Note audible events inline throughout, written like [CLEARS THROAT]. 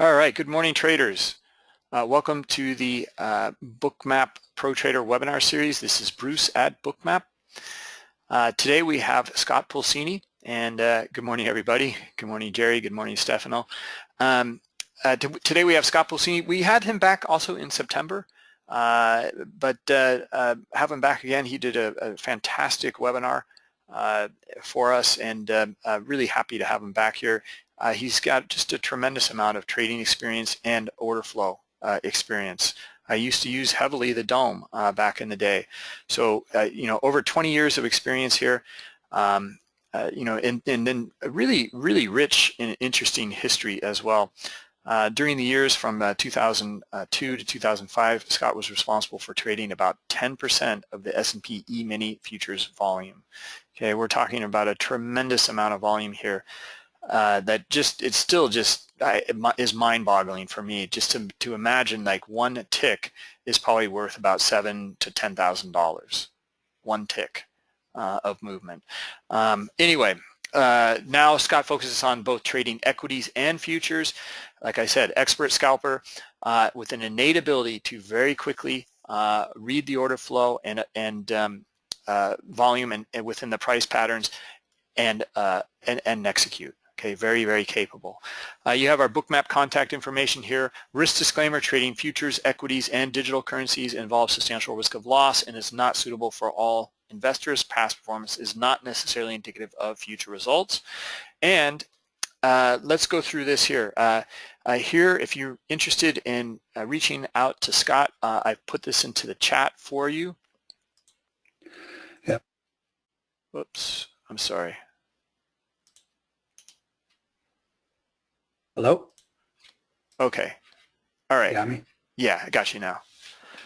All right, good morning traders. Uh, welcome to the uh, Bookmap Pro Trader webinar series. This is Bruce at Bookmap. Uh, today we have Scott Pulcini and uh, good morning everybody. Good morning Jerry, good morning Stefano. Um, uh, today we have Scott Pulcini. We had him back also in September, uh, but have him back again. He did a, a fantastic webinar for us and really happy to have him back here. Uh, he's got just a tremendous amount of trading experience and order flow uh, experience. I used to use heavily the DOM uh, back in the day. So, uh, you know, over 20 years of experience here, um, uh, you know, and, and then really, really rich and interesting history as well. Uh, during the years from 2002 to 2005, Scott was responsible for trading about 10% of the S&P E-mini futures volume. Okay, we're talking about a tremendous amount of volume here uh, that just it's still just I, is mind-boggling for me just to to imagine like one tick is probably worth about seven to ten thousand dollars. One tick uh, of movement. Um, anyway uh, now Scott focuses on both trading equities and futures like I said expert scalper uh, with an innate ability to very quickly uh, read the order flow and and um, uh, volume and, and, within the price patterns and and, and execute Okay, very, very capable. Uh, you have our bookmap contact information here. Risk disclaimer, trading futures, equities, and digital currencies involves substantial risk of loss and is not suitable for all investors. Past performance is not necessarily indicative of future results. And uh, let's go through this here. Uh, uh, here, if you're interested in uh, reaching out to Scott, uh, I've put this into the chat for you. Yep. Whoops, I'm sorry. Hello? Okay. All right. Got me? Yeah, I got you now.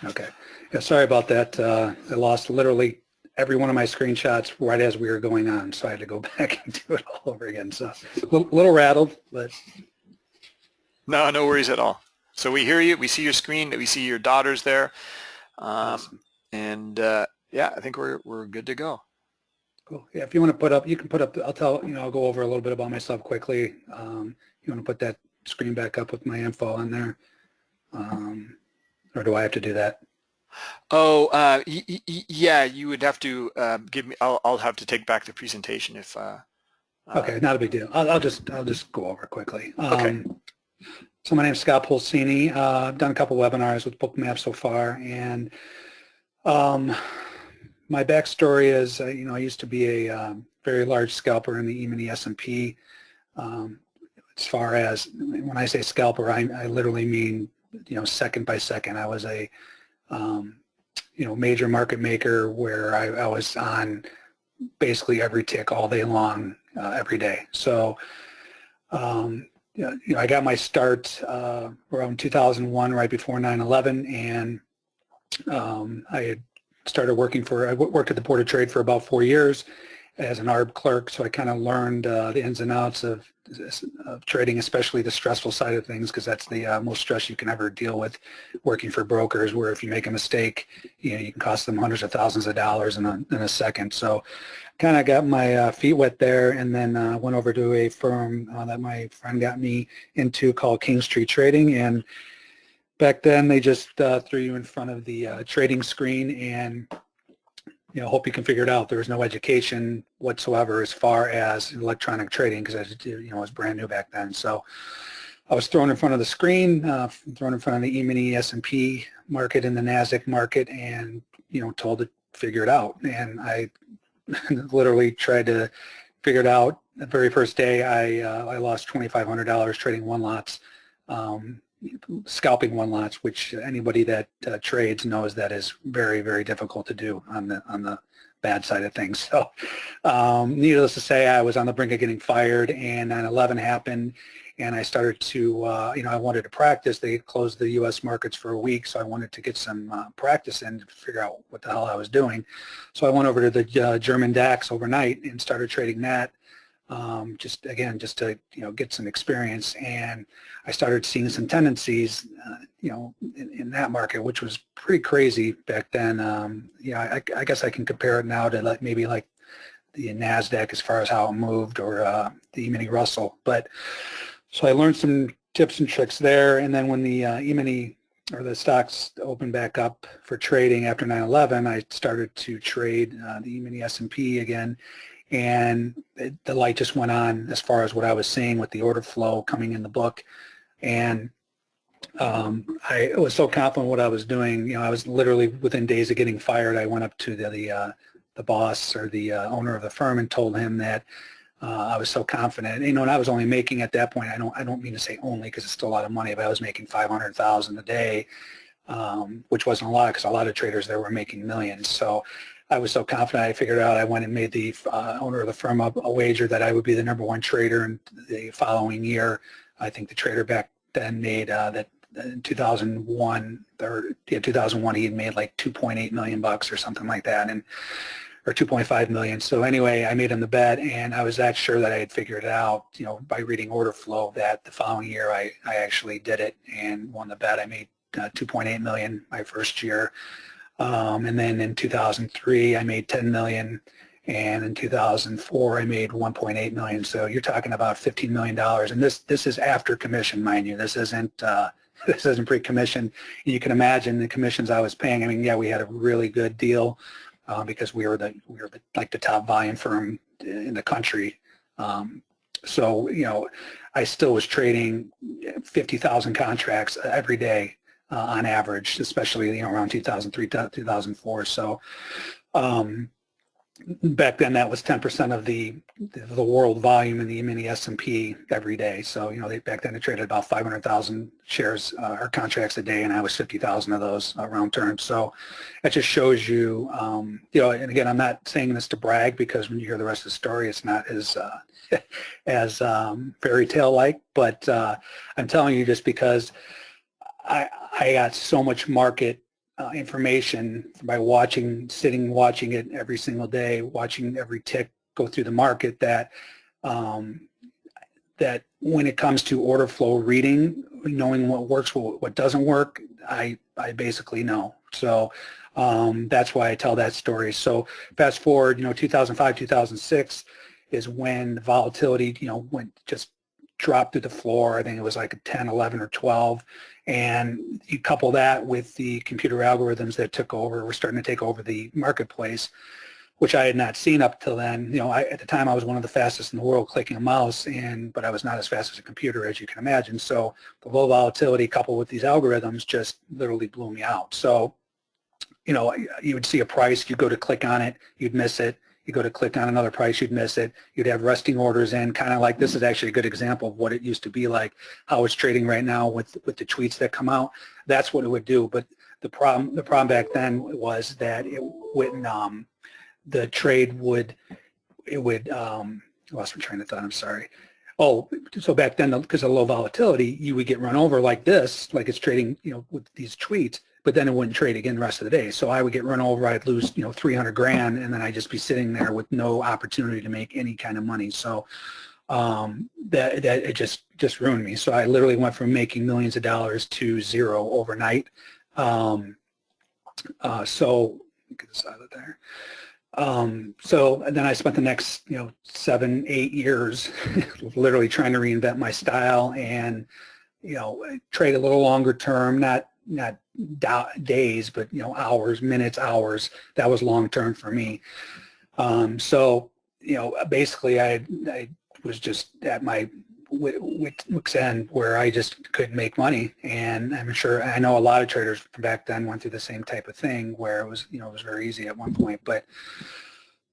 Okay. Yeah, sorry about that. Uh, I lost literally every one of my screenshots right as we were going on, so I had to go [LAUGHS] back and do it all over again. So a little, rattled, but... No, no worries at all. So we hear you. We see your screen. We see your daughters there. Um, awesome. And uh, yeah, I think we're, we're good to go. Cool. Yeah, if you want to put up, you can put up, I'll tell, you know, I'll go over a little bit about myself quickly. Um, you want to put that screen back up with my info on there? Um, or do I have to do that? Oh, uh, yeah, you would have to uh, give me, I'll, I'll have to take back the presentation if. Uh, uh okay, not a big deal. I'll, I'll, just, I'll just go over quickly. Um, okay. So my name is Scott Pulcini. Uh, I've done a couple webinars with Bookmap so far, and um, my backstory is, uh, you know, I used to be a um, very large scalper in the E-mini S&P. Um, as far as when I say scalper, I, I, literally mean you know second by second. I was a um, you know major market maker where I, I, was on basically every tick all day long, uh, every day. So um, you know, I got my start uh, around 2001, right before 9/11, and um, I had started working for. I worked at the Board of Trade for about four years as an ARB clerk, so I kind of learned uh, the ins and outs of, of, trading, especially the stressful side of things, because that's the uh, most stress you can ever deal with working for brokers, where if you make a mistake, you know, you can cost them hundreds of thousands of dollars in a, in a second. So kind of got my uh, feet wet there and then uh, went over to a firm uh, that my friend got me into called Kingstree Trading. And back then they just uh, threw you in front of the trading screen and you know, hope you can figure it out. There was no education whatsoever as far as electronic trading because I, you know, it was brand new back then. So I was thrown in front of the screen, uh, thrown in front of the E-mini S&P market and the NASDAQ market and, you know, told to figure it out. And I [LAUGHS] literally tried to figure it out. The very first day I, uh, I lost $2,500 trading one lots. Um, scalping one lots, which anybody that uh, trades knows that is very, very difficult to do on the on the bad side of things. So um, needless to say, I was on the brink of getting fired and 9-11 happened and I started to, uh, you know, I wanted to practice. They closed the U.S. markets for a week, so I wanted to get some uh, practice in to figure out what the hell I was doing. So I went over to the uh, German DAX overnight and started trading that um, just again, just to you know get some experience. And I started seeing some tendencies, uh, you know, in, in, that market, which was pretty crazy back then. Um, yeah, I, I, guess I can compare it now to like maybe like the Nasdaq as far as how it moved, or uh, the mini Russell. But so I learned some tips and tricks there. And then when the uh, E-mini or the stocks opened back up for trading after 9/11, I started to trade uh, the E-mini S&P again, and the light just went on as far as what I was seeing with the order flow coming in the book, and um, I was so confident what I was doing. You know, I was literally within days of getting fired. I went up to the the, uh, the boss or the uh, owner of the firm and told him that uh, I was so confident. You know, and I was only making at that point. I don't. I don't mean to say only because it's still a lot of money, but I was making five hundred thousand a day, um, which wasn't a lot because a lot of traders there were making millions. So I was so confident. I figured out. I went and made the uh, owner of the firm a, a wager that I would be the number one trader in the following year. I think the trader back then made uh, that in 2001 or yeah 2001 he had made like 2.8 million bucks or something like that and or 2.5 million. So anyway, I made him the bet, and I was that sure that I had figured it out, you know, by reading order flow that the following year I, I actually did it and won the bet. I made uh, 2.8 million my first year, um, and then in 2003 I made 10 million, and in 2004 I made 1.8 million. So you're talking about 15 million dollars, and this this is after commission, mind you. This isn't. Uh, [LAUGHS] this isn't pre-commission. You can imagine the commissions I was paying. I mean, yeah, we had a really good deal uh, because we were the we were the, like the top volume firm in the country. Um, so you know, I still was trading 50,000 contracts every day uh, on average, especially you know around 2003 2004. So um, back then that was 10% of the the world volume in the mini S&P every day. So, you know, they, back then they traded about 500,000 shares uh, or contracts a day and I was 50,000 of those uh, round turns. So that just shows you, um, you know, and again, I'm not saying this to brag because when you hear the rest of the story, it's not as, uh, [LAUGHS] as um, fairy tale like, but uh, I'm telling you just because I, I got so much market uh, information by watching, sitting, watching it every single day, watching every tick go through the market that um, that when it comes to order flow reading, knowing what works, what, what doesn't work, I, I basically know. So um, that's why I tell that story. So fast forward, you know, 2005, 2006 is when the volatility, you know, went just dropped to the floor. I think it was like a 10, 11, or 12. And you couple that with the computer algorithms that took over, were starting to take over the marketplace, which I had not seen up till then. You know, I, at the time I was one of the fastest in the world clicking a mouse, and but I was not as fast as a computer, as you can imagine. So the low volatility coupled with these algorithms just literally blew me out. So, you know, you would see a price, you'd go to click on it, you'd miss it, you go to click on another price, you'd miss it. You'd have resting orders in, kind of like this is actually a good example of what it used to be like, how it's trading right now with with the tweets that come out. That's what it would do. But the problem the problem back then was that it wouldn't um, the trade would it would um, I lost my train of thought. I'm sorry. Oh, so back then, because of low volatility, you would get run over like this, like it's trading, you know, with these tweets but then it wouldn't trade again the rest of the day. So I would get run over, I'd lose, you know, 300 grand, and then I'd just be sitting there with no opportunity to make any kind of money. So um, that, that it just, just ruined me. So I literally went from making millions of dollars to zero overnight. Um, uh, so get this out of there. Um, so then I spent the next, you know, seven, eight years [LAUGHS] literally trying to reinvent my style and, you know, trade a little longer term, not not days, but you know, hours, minutes, hours. That was long term for me. Um, so, you know, basically, I I was just at my wit's end where I just couldn't make money, and I'm sure I know a lot of traders from back then went through the same type of thing where it was, you know, it was very easy at one point, but.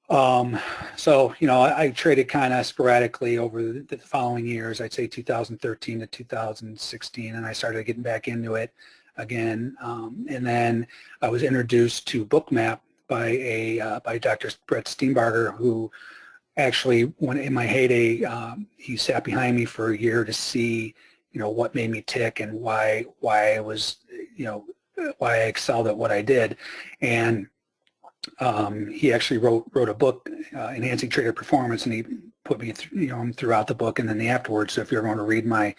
Um, so, you know, I, I traded kind of sporadically over the, the, following years, I'd say 2013 to 2016, and I started getting back into it again. Um, and then I was introduced to Bookmap by a uh, by Dr. Brett Steenbarger, who actually, when in my heyday, um, he sat behind me for a year to see, you know, what made me tick and why why I was, you know, why I excelled at what I did, and um, he actually wrote wrote a book, uh, Enhancing Trader Performance, and he put me, th you know, throughout the book and then the afterwards. So if you're going to read my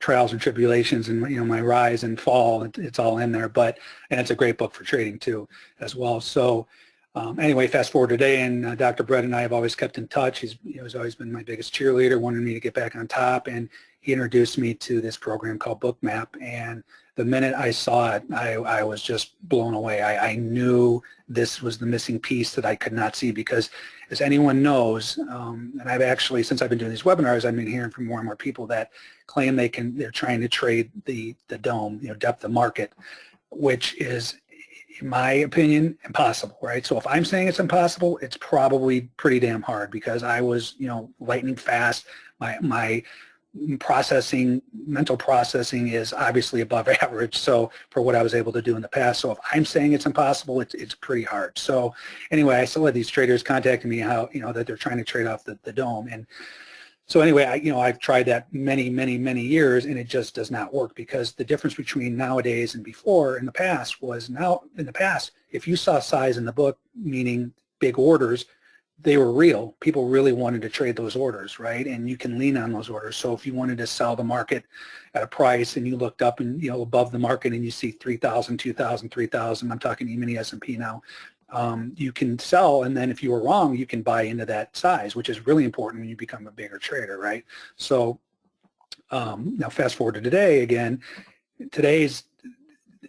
trials and tribulations and you know my rise and fall it, it's all in there but and it's a great book for trading too as well so um, anyway fast forward today and uh, Dr. Brett and I have always kept in touch he's, he's always been my biggest cheerleader wanted me to get back on top and he introduced me to this program called Bookmap, and the minute I saw it, I, I was just blown away. I, I, knew this was the missing piece that I could not see because as anyone knows, um, and I've actually, since I've been doing these webinars, I've been hearing from more and more people that claim they can, they're trying to trade the, the DOM, you know, depth of market, which is, in my opinion, impossible, right? So if I'm saying it's impossible, it's probably pretty damn hard because I was, you know, lightning fast. My, my processing, mental processing is obviously above [LAUGHS] average. So for what I was able to do in the past. So if I'm saying it's impossible, it's, it's pretty hard. So anyway, I still had these traders contacting me how, you know, that they're trying to trade off the, the DOM. And so anyway, I, you know, I've tried that many, many, many years and it just does not work because the difference between nowadays and before in the past was now in the past, if you saw size in the book, meaning big orders, they were real. People really wanted to trade those orders, right? And you can lean on those orders. So if you wanted to sell the market at a price and you looked up and, you know, above the market and you see 3,000, 2,000, 3,000, I'm talking E-mini S&P now, um, you can sell and then if you were wrong, you can buy into that size, which is really important when you become a bigger trader, right? So um, now fast forward to today again, today's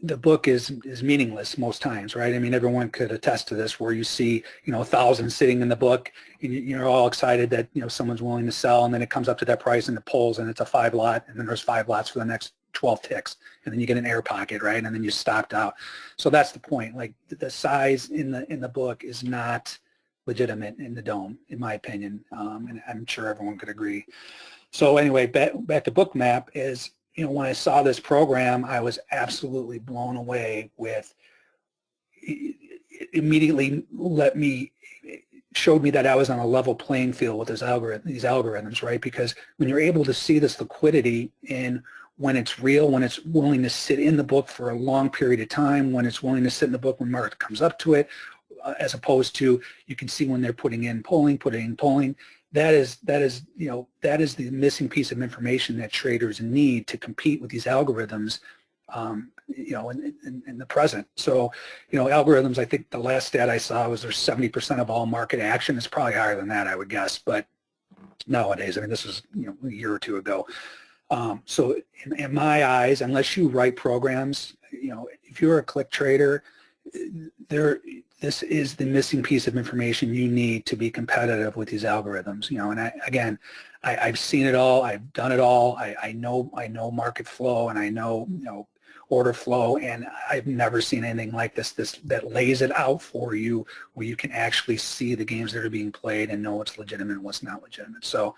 the book is is meaningless most times, right? I mean, everyone could attest to this, where you see, you know, thousands sitting in the book, and you're all excited that you know someone's willing to sell, and then it comes up to that price and it pulls, and it's a five lot, and then there's five lots for the next 12 ticks, and then you get an air pocket, right? And then you stopped out. So that's the point. Like the size in the in the book is not legitimate in the DOM, in my opinion, um, and I'm sure everyone could agree. So anyway, back back to Bookmap is you know, when I saw this program, I was absolutely blown away with immediately let me showed me that I was on a level playing field with this algorithm, these algorithms, right? Because when you're able to see this liquidity in when it's real, when it's willing to sit in the book for a long period of time, when it's willing to sit in the book when market comes up to it, uh, as opposed to you can see when they're putting in polling, putting in polling, that is that is you know that is the missing piece of information that traders need to compete with these algorithms um, you know in, in, in, the present. So you know algorithms I think the last stat I saw was there's 70% of all market action. It's probably higher than that I would guess but nowadays I mean this was you know a year or two ago. Um, so in, in my eyes unless you write programs you know if you're a click trader there this is the missing piece of information you need to be competitive with these algorithms. You know, and I, again, I, have seen it all. I've done it all. I, I know I know market flow and I know you know order flow, and I've never seen anything like this. This that lays it out for you, where you can actually see the games that are being played and know what's legitimate and what's not legitimate. So.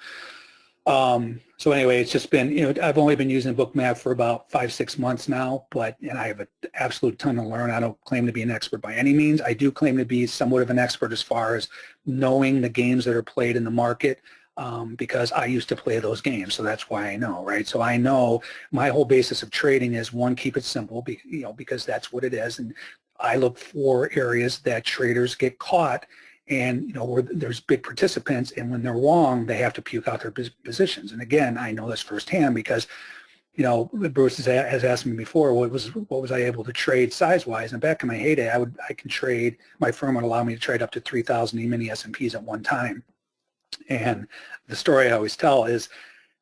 Um, so anyway, it's just been, you know, I've only been using Bookmap for about five, six months now, but, and I have an absolute ton to learn. I don't claim to be an expert by any means. I do claim to be somewhat of an expert as far as knowing the games that are played in the market um, because I used to play those games, so that's why I know, right? So I know my whole basis of trading is one, keep it simple, be, you know, because that's what it is, and I look for areas that traders get caught and you know where there's big participants and when they're wrong they have to puke out their positions. And again I know this firsthand because you know Bruce has asked me before what was what was I able to trade size wise and back in my heyday I would I can trade my firm would allow me to trade up to 3,000 E-mini S&Ps at one time. And the story I always tell is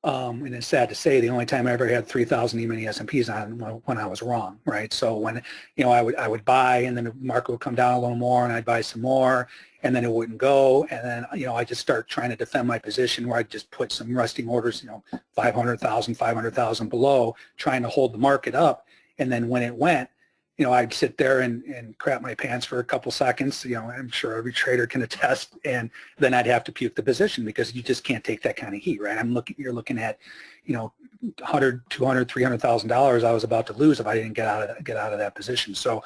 um, and it's sad to say the only time I ever had 3,000 E-mini S&Ps on when I was wrong, right? So when, you know, I would, I would buy and then the market would come down a little more and I'd buy some more and then it wouldn't go. And then, you know, I just start trying to defend my position where I just put some resting orders, you know, 500,000, 500,000 below, trying to hold the market up. And then when it went, you know, I'd sit there and, and crap my pants for a couple seconds. You know, I'm sure every trader can attest. And then I'd have to puke the position because you just can't take that kind of heat, right? I'm looking, you're looking at, you know, 100, 200, 300,000 dollars I was about to lose if I didn't get out of that, get out of that position. So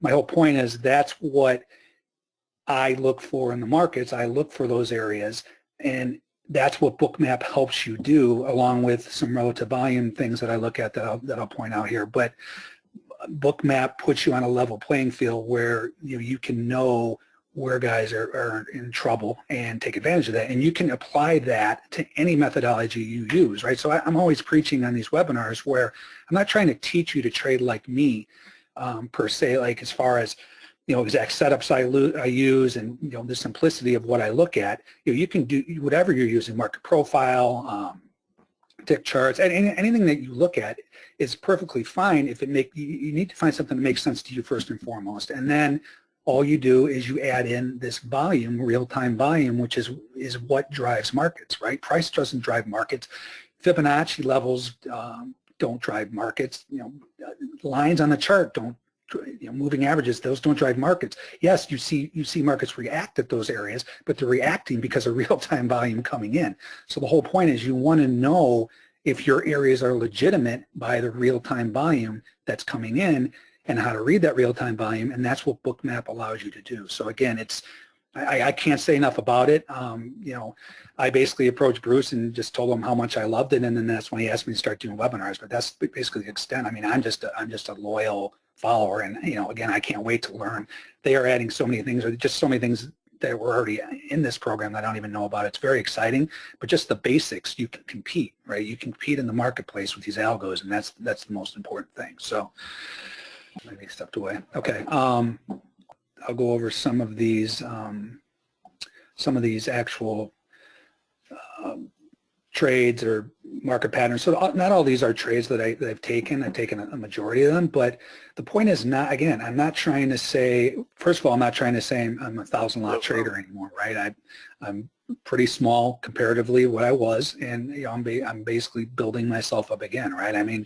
my whole point is that's what I look for in the markets. I look for those areas and that's what Bookmap helps you do along with some relative volume things that I look at that I'll, that I'll point out here. But Bookmap puts you on a level playing field where you know, you can know where guys are, are in trouble and take advantage of that. And you can apply that to any methodology you use, right? So I, am always preaching on these webinars where I'm not trying to teach you to trade like me um, per se, like as far as you know, exact setups I, I, use and, you know, the simplicity of what I look at, you know, you can do whatever you're using, market profile, um, tick charts, and any, anything that you look at is perfectly fine if it make, you, you need to find something that makes sense to you first and foremost. And then all you do is you add in this volume, real-time volume, which is, is what drives markets, right? Price doesn't drive markets. Fibonacci levels um, don't drive markets. You know, lines on the chart don't you know, moving averages, those don't drive markets. Yes, you see you see markets react at those areas, but they're reacting because of [LAUGHS] real-time volume coming in. So the whole point is you want to know if your areas are legitimate by the real-time volume that's coming in and how to read that real-time volume, and that's what Bookmap allows you to do. So again, it's I, I can't say enough about it. Um, you know, I basically approached Bruce and just told him how much I loved it, and then that's when he asked me to start doing webinars. But that's basically the extent. I mean, I'm just a, I'm just a loyal follower. And, you know, again, I can't wait to learn. They are adding so many things, or just so many things that were already in this program that I don't even know about. It's very exciting, but just the basics, you can compete, right? You can compete in the marketplace with these algos, and that's that's the most important thing. So maybe stepped away. Okay, um, I'll go over some of these um, some of these actual um, trades or market patterns. So uh, not all these are trades that, I, that I've taken. I've taken a majority of them, but the point is not, again, I'm not trying to say, first of all, I'm not trying to say I'm, I'm a thousand lot trader anymore, right? I, I'm pretty small comparatively what I was, and you know, I'm, ba I'm basically building myself up again, right? I mean,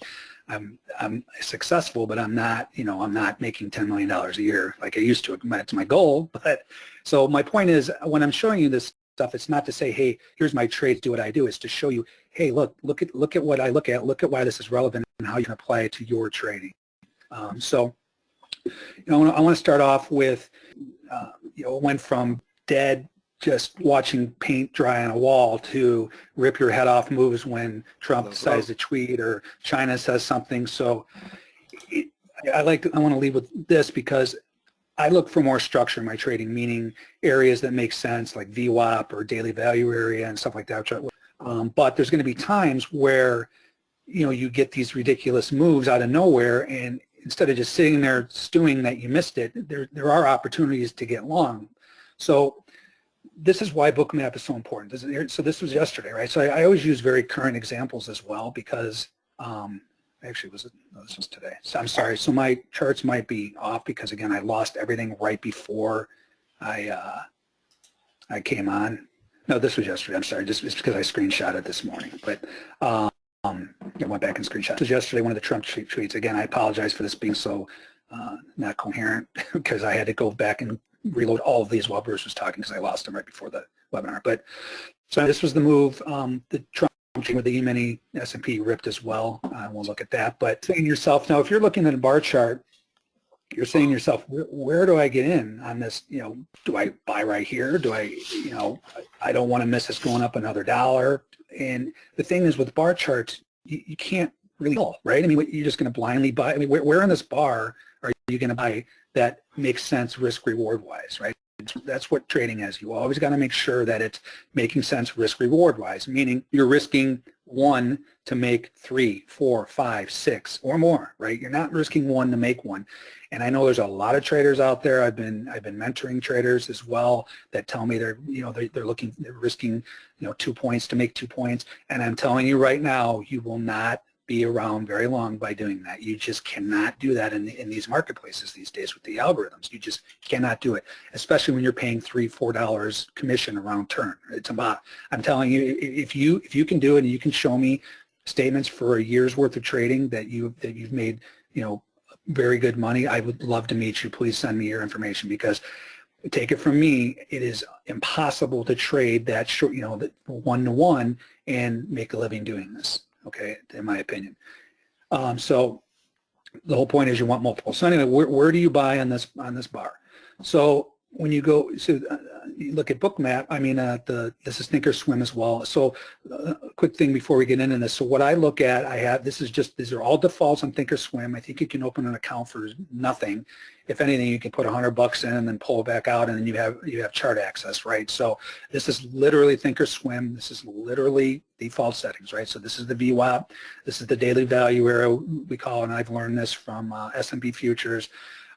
I'm, I'm successful, but I'm not, you know, I'm not making $10 million a year like I used to. That's my goal. [LAUGHS] But so my point is when I'm showing you this stuff. It's not to say, hey, here's my trades, do what I do. It's to show you, hey, look, look at look at what I look at, look at why this is relevant and how you can apply it to your trading. Um, so, you know, I want to start off with, uh, you know, it went from dead just watching paint dry on a wall to rip your head off moves when Trump decides to tweet or China says something. So it, I like to, I want to leave with this because I look for more structure in my trading, meaning areas that make sense like VWAP or daily value area and stuff like that. Um, but there's going to be times where, you know, you get these ridiculous moves out of nowhere and instead of just sitting there stewing that you missed it, there, there are opportunities to get long. So this is why Bookmap is so important. So this was yesterday, right? So I, I always use very current examples as well because um, actually was it, no, this was today. So I'm sorry. So my charts might be off because again, I lost everything right before I uh, I came on. No, this was yesterday. I'm sorry. Just, because I screenshot it this morning. But um, I went back and screenshot. Was yesterday, one of the Trump tweets. Again, I apologize for this being so uh, not coherent [LAUGHS] because I had to go back and reload all of these while Bruce was talking because I lost them right before the webinar. But so this was the move. Um, the Trump with the E-mini S&P ripped as well. Uh, we'll look at that. But saying yourself, now if you're looking at a bar chart, you're saying yourself, where, do I get in on this? You know, do I buy right here? Do I, you know, I don't want to miss this going up another dollar. And the thing is with bar charts, you, you can't really tell, right? I mean, you're just going to blindly buy. I mean, where, where in this bar are you going to buy that makes sense risk reward wise, right? That's what trading is. You always got to make sure that it's making sense risk reward wise, meaning you're risking one to make three, four, five, six, or more, right? You're not risking one to make one. And I know there's a lot of traders out there. I've been I've been mentoring traders as well that tell me they're you know they're, they're looking they're risking you know two points to make two points. And I'm telling you right now, you will not be around very long by doing that. You just cannot do that in, in these marketplaces these days with the algorithms. You just cannot do it, especially when you're paying three, four dollars commission around turn. It's about, I'm telling you, if you if you can do it and you can show me statements for a year's worth of trading that you that you've made, you know, very good money, I would love to meet you. Please send me your information because take it from me, it is impossible to trade that short, you know, one to one and make a living doing this okay, in my opinion. Um, so the whole point is you want multiple. So anyway, where, where do you buy on this on this bar? So when you go, so uh, you look at Bookmap, I mean, uh, the this is Thinkorswim as well. So uh, quick thing before we get into this. So what I look at, I have, this is just, these are all defaults on Thinkorswim. I think you can open an account for nothing. If anything, you can put a hundred bucks in and then pull it back out and then you have, you have chart access, right? So this is literally Thinkorswim. This is literally default settings, right? So this is the VWAP. This is the daily value area we call, and I've learned this from uh, S&P futures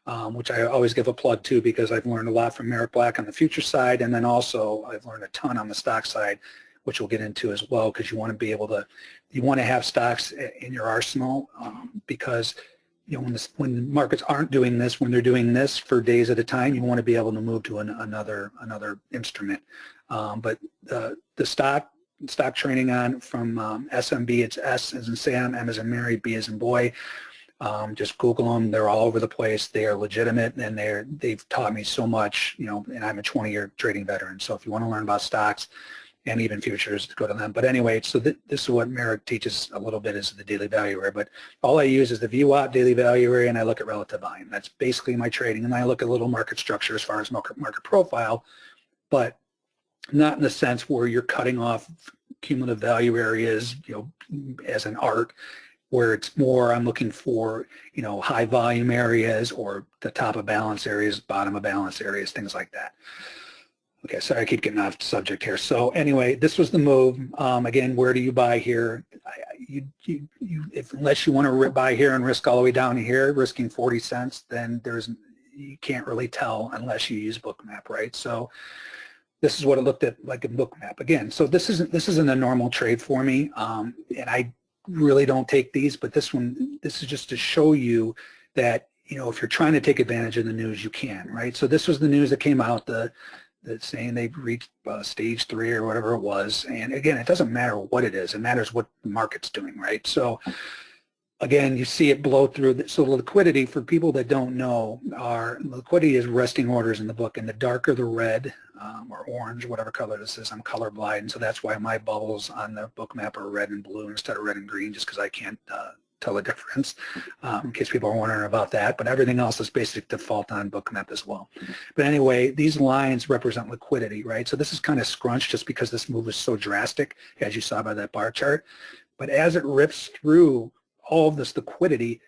um, which I always give a plug to because I've learned a lot from Merrick Black on the future side, and then also I've learned a ton on the stock side which we'll get into as well, because you want to be able to, you want to have stocks in your arsenal um, because you know, when, this, when markets aren't doing this, when they're doing this for days at a time, you want to be able to move to an, another another instrument. Um, but the the stock stock training on from um, SMB, it's S as in Sam, M as in Mary, B as in boy. Um, just Google them. They're all over the place. They are legitimate, and they're they've taught me so much. You know, and I'm a 20-year trading veteran. So if you want to learn about stocks, and even futures go to them. But anyway, so th this is what Merrick teaches a little bit is the daily value area. But all I use is the VWAP daily value area and I look at relative volume. That's basically my trading. And I look at little market structure as far as market, market profile, but not in the sense where you're cutting off cumulative value areas, you know, as an art, where it's more I'm looking for, you know, high volume areas or the top of balance areas, bottom of balance areas, things like that. Okay, sorry, I keep getting off subject here. So anyway, this was the move. Um, again, where do you buy here? You, you, you, if, unless you want to buy here and risk all the way down here, risking 40 cents, then there's you can't really tell unless you use Bookmap, right? So this is what it looked at like in Bookmap again. So this isn't this isn't a normal trade for me, um, and I really don't take these, but this one, this is just to show you that you know if you're trying to take advantage of the news, you can, right? So this was the news that came out. The that's saying they've reached uh, stage three or whatever it was. And again, it doesn't matter what it is. It matters what the market's doing, right? So again, you see it blow through. So liquidity, for people that don't know, our liquidity is resting orders in the book. And the darker the red um, or orange, whatever color this is, I'm colorblind. So that's why my bubbles on the Bookmap are red and blue instead of red and green, just because I can't uh, tell the difference um, in case people are wondering about that. But everything else is basic default on Bookmap as well. But anyway, these lines represent liquidity, right? So this is kind of scrunched just because this move is so drastic, as you saw by that bar chart. But as it rips through all of this liquidity,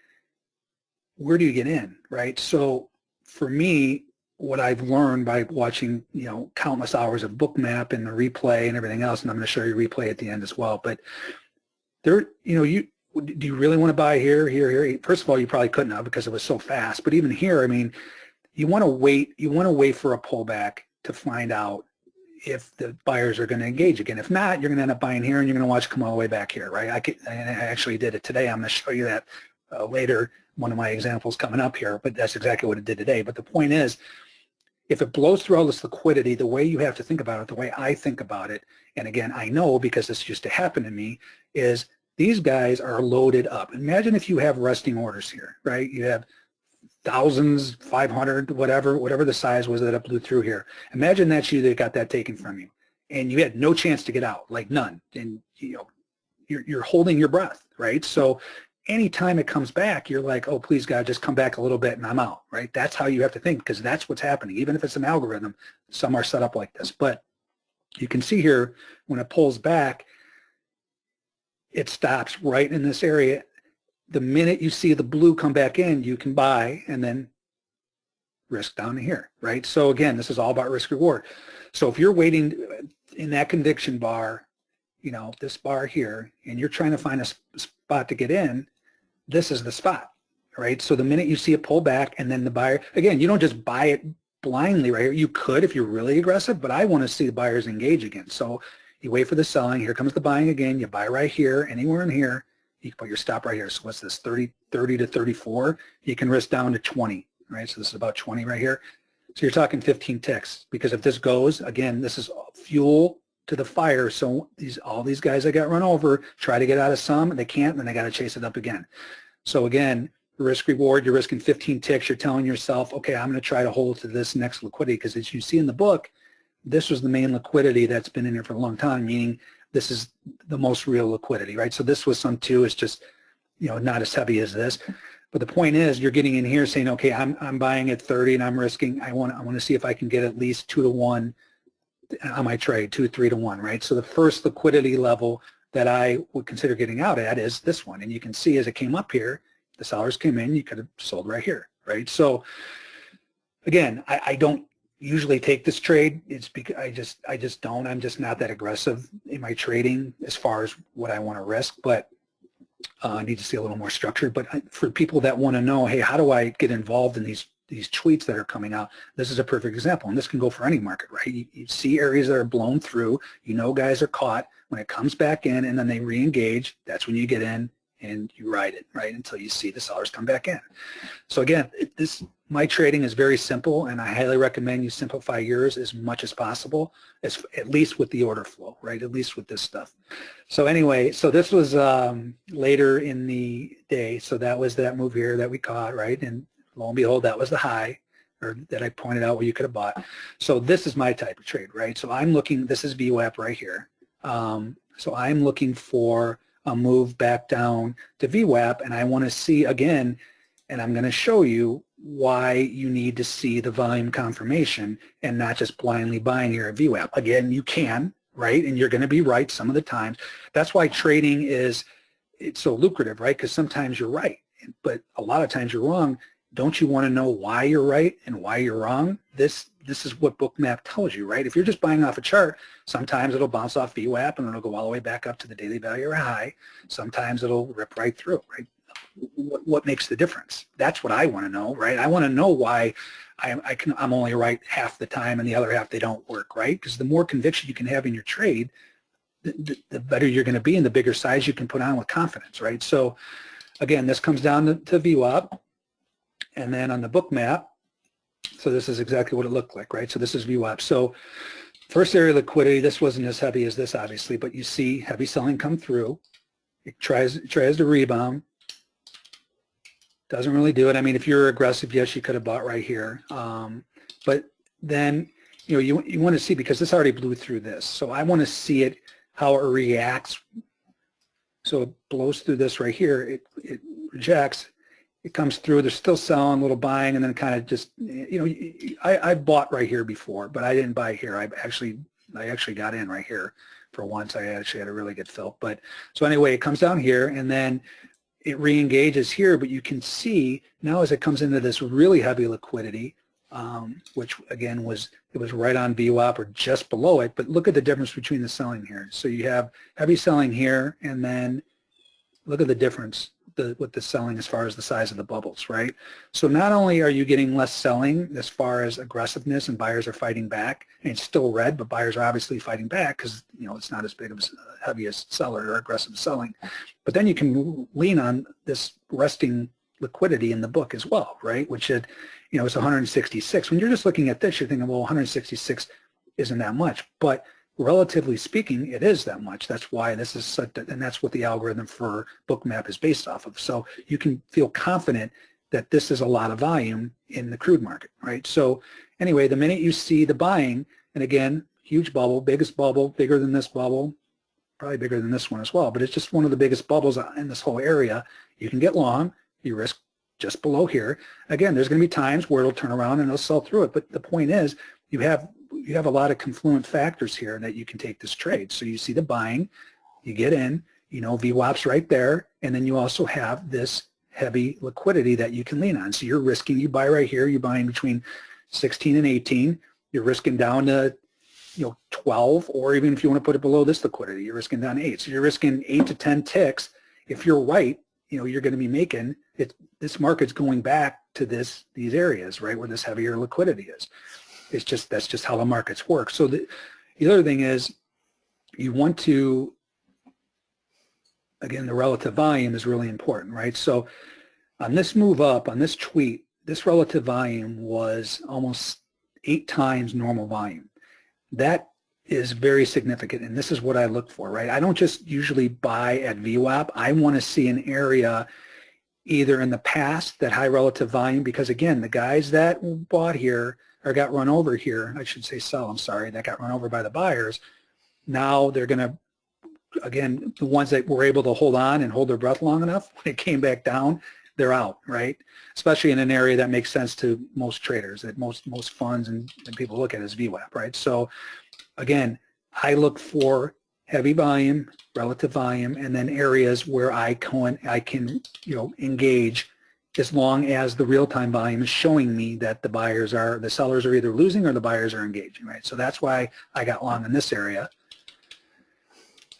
where do you get in, right? So for me, what I've learned by watching, you know, countless hours of Bookmap and the replay and everything else, and I'm going to show you replay at the end as well, but there, you know, you do you really want to buy here, here, here? First of all, you probably couldn't have because it was so fast. But even here, I mean, you want to wait. You want to wait for a pullback to find out if the buyers are going to engage again. If not, you're going to end up buying here, and you're going to watch come all the way back here, right? I, could, I actually did it today. I'm going to show you that uh, later. One of my examples coming up here, but that's exactly what it did today. But the point is, if it blows through all this liquidity, the way you have to think about it, the way I think about it, and again, I know because this used to happen to me, is these guys are loaded up. Imagine if you have resting orders here, right? You have thousands, 500, whatever, whatever the size was that it blew through here. Imagine that's you that got that taken from you and you had no chance to get out, like none. And you know, you're, you're holding your breath, right? So anytime it comes back, you're like, oh, please God, just come back a little bit and I'm out, right? That's how you have to think because that's what's happening. Even if it's an algorithm, some are set up like this. But you can see here when it pulls back, it stops right in this area. The minute you see the blue come back in, you can buy and then risk down to here, right? So again, this is all about risk reward. So if you're waiting in that conviction bar, you know, this bar here, and you're trying to find a spot to get in, this is the spot, right? So the minute you see a pullback and then the buyer, again, you don't just buy it blindly right here. You could if you're really aggressive, but I want to see the buyers engage again. So you wait for the selling. Here comes the buying again. You buy right here, anywhere in here. You can put your stop right here. So what's this, 30, 30 to 34? You can risk down to 20, right? So this is about 20 right here. So you're talking 15 ticks because if this goes, again, this is fuel to the fire. So these all these guys that got run over try to get out of some, and they can't, then they got to chase it up again. So again, risk reward, you're risking 15 ticks. You're telling yourself, okay, I'm going to try to hold to this next liquidity because as you see in the book, this was the main liquidity that's been in here for a long time, meaning this is the most real liquidity, right? So this was some too, it's just, you know, not as heavy as this. But the point is you're getting in here saying, okay, I'm, I'm buying at 30 and I'm risking, I want, I want to see if I can get at least two to one on my trade, two, three to one, right? So the first liquidity level that I would consider getting out at is this one. And you can see as it came up here, the sellers came in, you could have sold right here, right? So again, I, I don't usually take this trade. It's because I just I just don't. I'm just not that aggressive in my trading as far as what I want to risk. But uh, I need to see a little more structure. But for people that want to know, hey, how do I get involved in these these tweets that are coming out. This is a perfect example, and this can go for any market, right? You, you see areas that are blown through, you know guys are caught. When it comes back in and then they re-engage, that's when you get in and you ride it, right, until you see the sellers come back in. So again, this my trading is very simple, and I highly recommend you simplify yours as much as possible, as at least with the order flow, right, at least with this stuff. So anyway, so this was um, later in the day, so that was that move here that we caught, right, and lo and behold, that was the high, or that I pointed out where you could have bought. So this is my type of trade, right? So I'm looking, this is VWAP right here. Um, so I'm looking for a move back down to VWAP and I want to see again, and I'm going to show you why you need to see the volume confirmation and not just blindly buying here at VWAP. Again, you can, right? And you're going to be right some of the times. That's why trading is it's so lucrative, right? Because sometimes you're right, but a lot of times you're wrong. Don't you want to know why you're right and why you're wrong? This this is what Bookmap tells you, right? If you're just buying off a chart, sometimes it'll bounce off VWAP and it'll go all the way back up to the daily value or high. Sometimes it'll rip right through, right? What, what makes the difference? That's what I want to know, right? I want to know why I, I can, I'm only right half the time and the other half they don't work, right? Because the more conviction you can have in your trade, the, the better you're going to be and the bigger size you can put on with confidence, right? So again, this comes down to, to VWAP. And then on the Bookmap, so this is exactly what it looked like, right? So this is VWAP. So first area liquidity, this wasn't as heavy as this, obviously, but you see heavy selling come through. It tries, it tries to rebound. Doesn't really do it. I mean, if you're aggressive, yes, you could have bought right here. Um, but then, you know, you, you want to see, because this already blew through this. So I want to see it, how it reacts. So it blows through this right here. It, it rejects it comes through. They're still selling, a little buying, and then kind of just, you know, I, I bought right here before, but I didn't buy here. I actually, I actually got in right here for once. I actually had a really good fill. But so anyway, it comes down here, and then it re-engages here, but you can see now as it comes into this really heavy liquidity, um, which again was it was right on VWAP or just below it. But look at the difference between the selling here. So you have heavy selling here, and then look at the difference the, with the selling as far as the size of the bubbles, right? So not only are you getting less selling as far as aggressiveness and buyers are fighting back, and it's still red, but buyers are obviously fighting back because you know it's not as big of a heaviest seller or aggressive selling. But then you can lean on this resting liquidity in the book as well, right? Which it, you know, it's 166. When you're just looking at this, you're thinking, well, 166 isn't that much, but relatively speaking, it is that much. That's why this is such, and that's what the algorithm for Bookmap is based off of. So you can feel confident that this is a lot of volume in the crude market, right? So anyway, the minute you see the buying, and again, huge bubble, biggest bubble, bigger than this bubble, probably bigger than this one as well, but it's just one of the biggest bubbles in this whole area. You can get long, you risk just below here. Again, there's going to be times where it'll turn around and it'll sell through it, but the point is you have you have a lot of confluent factors here that you can take this trade. So you see the buying, you get in, you know, VWAP's right there, and then you also have this heavy liquidity that you can lean on. So you're risking, you buy right here, you're buying between 16 and 18, you're risking down to, you know, 12, or even if you want to put it below this liquidity, you're risking down 8. So you're risking 8 to 10 ticks. If you're right, you know, you're going to be making, it, this market's going back to this these areas, right, where this heavier liquidity is. It's just that's just how the markets work. So the, the other thing is you want to again the relative volume is really important, right? So on this move up, on this tweet, this relative volume was almost eight times normal volume. That is very significant, and this is what I look for, right? I don't just usually buy at VWAP. I want to see an area either in the past that high relative volume, because again, the guys that bought here or got run over here, I should say sell, I'm sorry, that got run over by the buyers, now they're going to, again, the ones that were able to hold on and hold their breath long enough, [LAUGHS] when it came back down, they're out, right? Especially in an area that makes sense to most traders, that most most funds and, and people look at as VWAP, right? So again, I look for heavy volume, relative volume, and then areas where I can, I can you know, engage as long as the real-time volume is showing me that the buyers are, the sellers are either losing or the buyers are engaging, right? So that's why I got long in this area.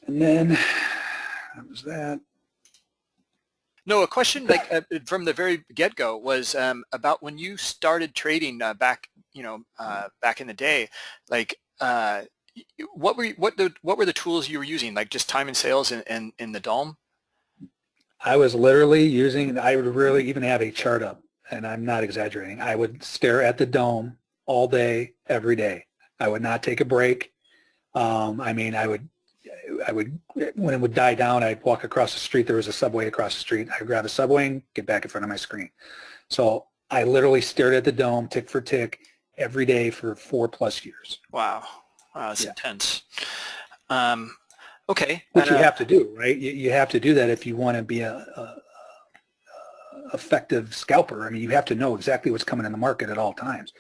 And then, that was that. No, a question like uh, from the very get-go was um, about when you started trading uh, back, you know, uh, back in the day. Like, uh, what were you, what the what were the tools you were using? Like just time and sales in, in, in the DOM? I was literally using. I would really even have a chart up, and I'm not exaggerating. I would stare at the DOM all day, every day. I would not take a break. Um, I mean, I would I would, when it would die down, I'd walk across the street. There was a subway across the street. I'd grab a subway and get back in front of my screen. So I literally stared at the DOM tick for tick every day for four plus years. Wow. Wow, that's yeah. intense. Um, okay. Which you uh, have to do, right? You, you, have to do that if you want to be a, a, a, effective scalper. I mean, you have to know exactly what's coming in the market at all times,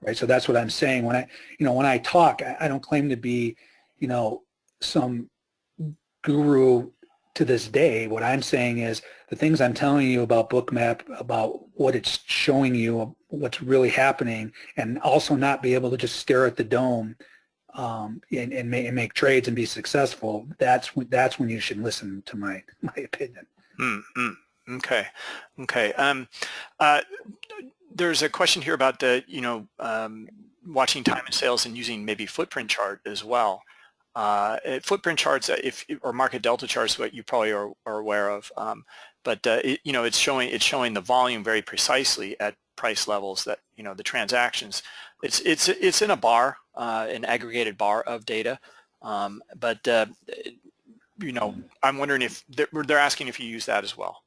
right? So that's what I'm saying. When I, you know, when I talk, I, I don't claim to be, you know, some guru to this day. What I'm saying is the things I'm telling you about Bookmap, about what it's showing you, what's really happening, and also not be able to just stare at the DOM um, and, and, make, and, make, trades and be successful. That's when, that's when you should listen to my [LAUGHS] my opinion. Mm -hmm. Okay, okay. Um, uh, there's a question here about the you know um, watching time and sales and using maybe footprint chart as well. Uh, footprint charts, uh, if or market delta charts, what you probably are, are aware of, um, but uh, it, you know it's showing it's showing the volume very precisely at price levels that you know the transactions. It's it's it's in a bar, uh, an aggregated bar of data, um, but uh, you know I'm wondering if they're, they're asking if you use that as well.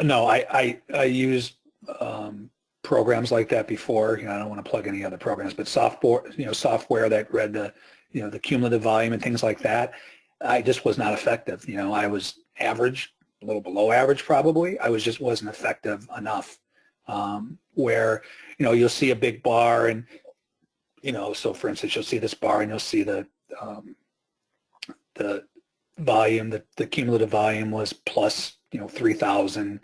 No, I I, I use um, programs like that before. You know, I don't want to plug any other programs, but software you know software that read the you know, the cumulative volume and things like that, I just was not effective. You know, I was average, a little below average probably. I was just wasn't effective enough. Um, where, you know, you'll see a big bar and, you know, so for instance, you'll see this bar and you'll see the, um, the volume, the, the cumulative volume was plus, you know, 3,000,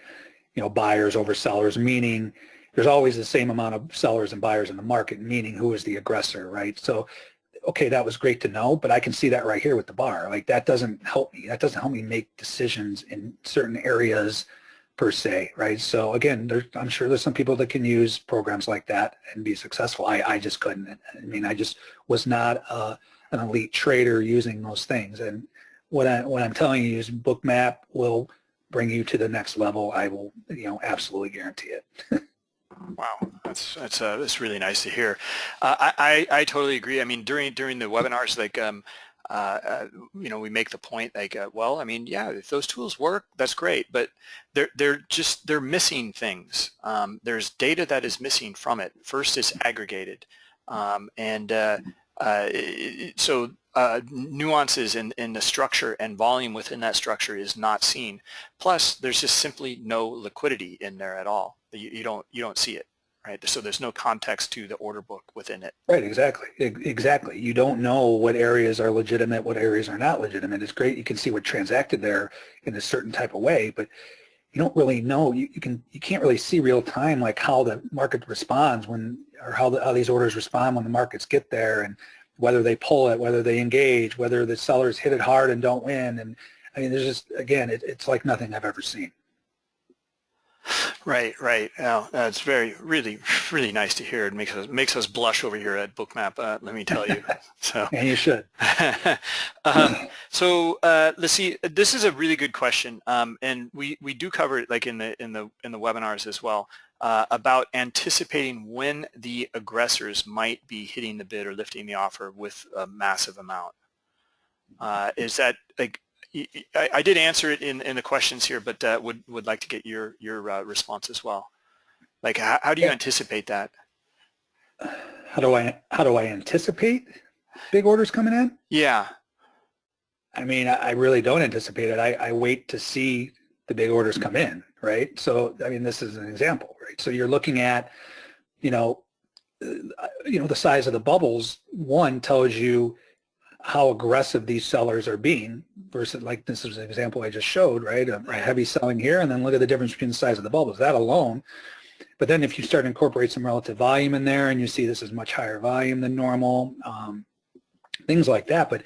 you know, buyers over sellers, meaning there's always the same amount of sellers and buyers in the market, meaning who is the aggressor, right? So okay, that was great to know, but I can see that right here with the bar. Like that doesn't help me. That doesn't help me make decisions in certain areas per se, right? So again, there, I'm sure there's some people that can use programs like that and be successful. I, I just couldn't. I mean, I just was not uh, an elite trader using those things. And what, I, what I'm telling you is Bookmap will bring you to the next level. I will, you know, absolutely guarantee it. [LAUGHS] Wow, that's that's uh, that's really nice to hear. Uh, I, I, I totally agree. I mean, during during the webinars, like um, uh, uh, you know, we make the point like, uh, well, I mean, yeah, if those tools work, that's great, but they're they're just they're missing things. Um, there's data that is missing from it. First, it's aggregated, um, and uh, uh, so uh, nuances in, in the structure and volume within that structure is not seen. Plus, there's just simply no liquidity in there at all. You, you don't you don't see it, right? So there's no context to the order book within it. Right, exactly, exactly. You don't know what areas are legitimate, what areas are not legitimate. It's great you can see what transacted there in a certain type of way, but you don't really know. You, you can you can't really see real time like how the market responds when or how the, how these orders respond when the markets get there and whether they pull it, whether they engage, whether the sellers hit it hard and don't win. And I mean, there's just, again, it, it's like nothing I've ever seen. Right, right. Now, that's very, really, really nice to hear. It makes us makes us blush over here at Bookmap. Uh, let me tell you. [LAUGHS] So, and you should. [LAUGHS] um, so uh, let's see. This is a really good question, um, and we we do cover it like in the in the in the webinars as well uh, about anticipating when the aggressors might be hitting the bid or lifting the offer with a massive amount. Uh, is that like I, I, did answer it in, in the questions here, but uh, would would like to get your your uh, response as well. Like, how, how do you anticipate that? How do I how do I anticipate big orders coming in? Yeah. I mean, I really don't anticipate it. I, I wait to see the big orders come in, right? So, I mean, this is an example, right? So you're looking at, you know, uh, you know, the size of the bubbles, one tells you how aggressive these sellers are being versus like this is an example I just showed, right? A, heavy selling here and then look at the difference between the size of the bubbles. That alone. But then if you start to incorporate some relative volume in there and you see this is much higher volume than normal, um, things like that. But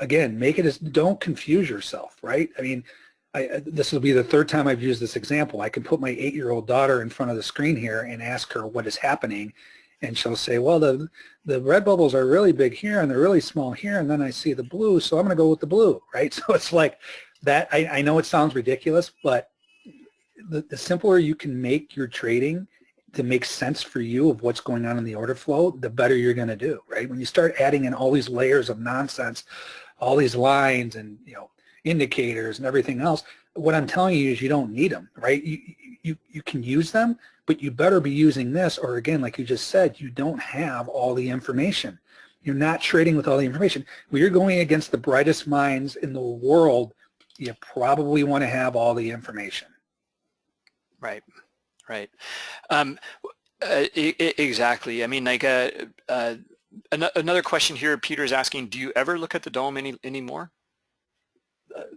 again, make it as, don't confuse yourself, right? I mean, I, this will be the third time I've used this example. I can put my eight-year-old daughter in front of the screen here and ask her what is happening, and she'll say, well, the, the red bubbles are really big here, and they're really small here, and then I see the blue, so I'm going to go with the blue, [LAUGHS] right? So it's like that. I, I know it sounds ridiculous, but the, the simpler you can make your trading to make sense for you of what's going on in the order flow, the better you're going to do, right? When you start adding in all these layers of nonsense, all these lines and, you know, indicators and everything else, what I'm telling you is you don't need them, right? You, you, you can use them, but you better be using this or again, like you just said, you don't have all the information. You're not trading with all the information. When you're going against the brightest minds in the world, you probably want to have all the information. Right, right. Um, uh, exactly. I mean, like uh, uh, another question here, Peter is asking, do you ever look at the DOM any anymore?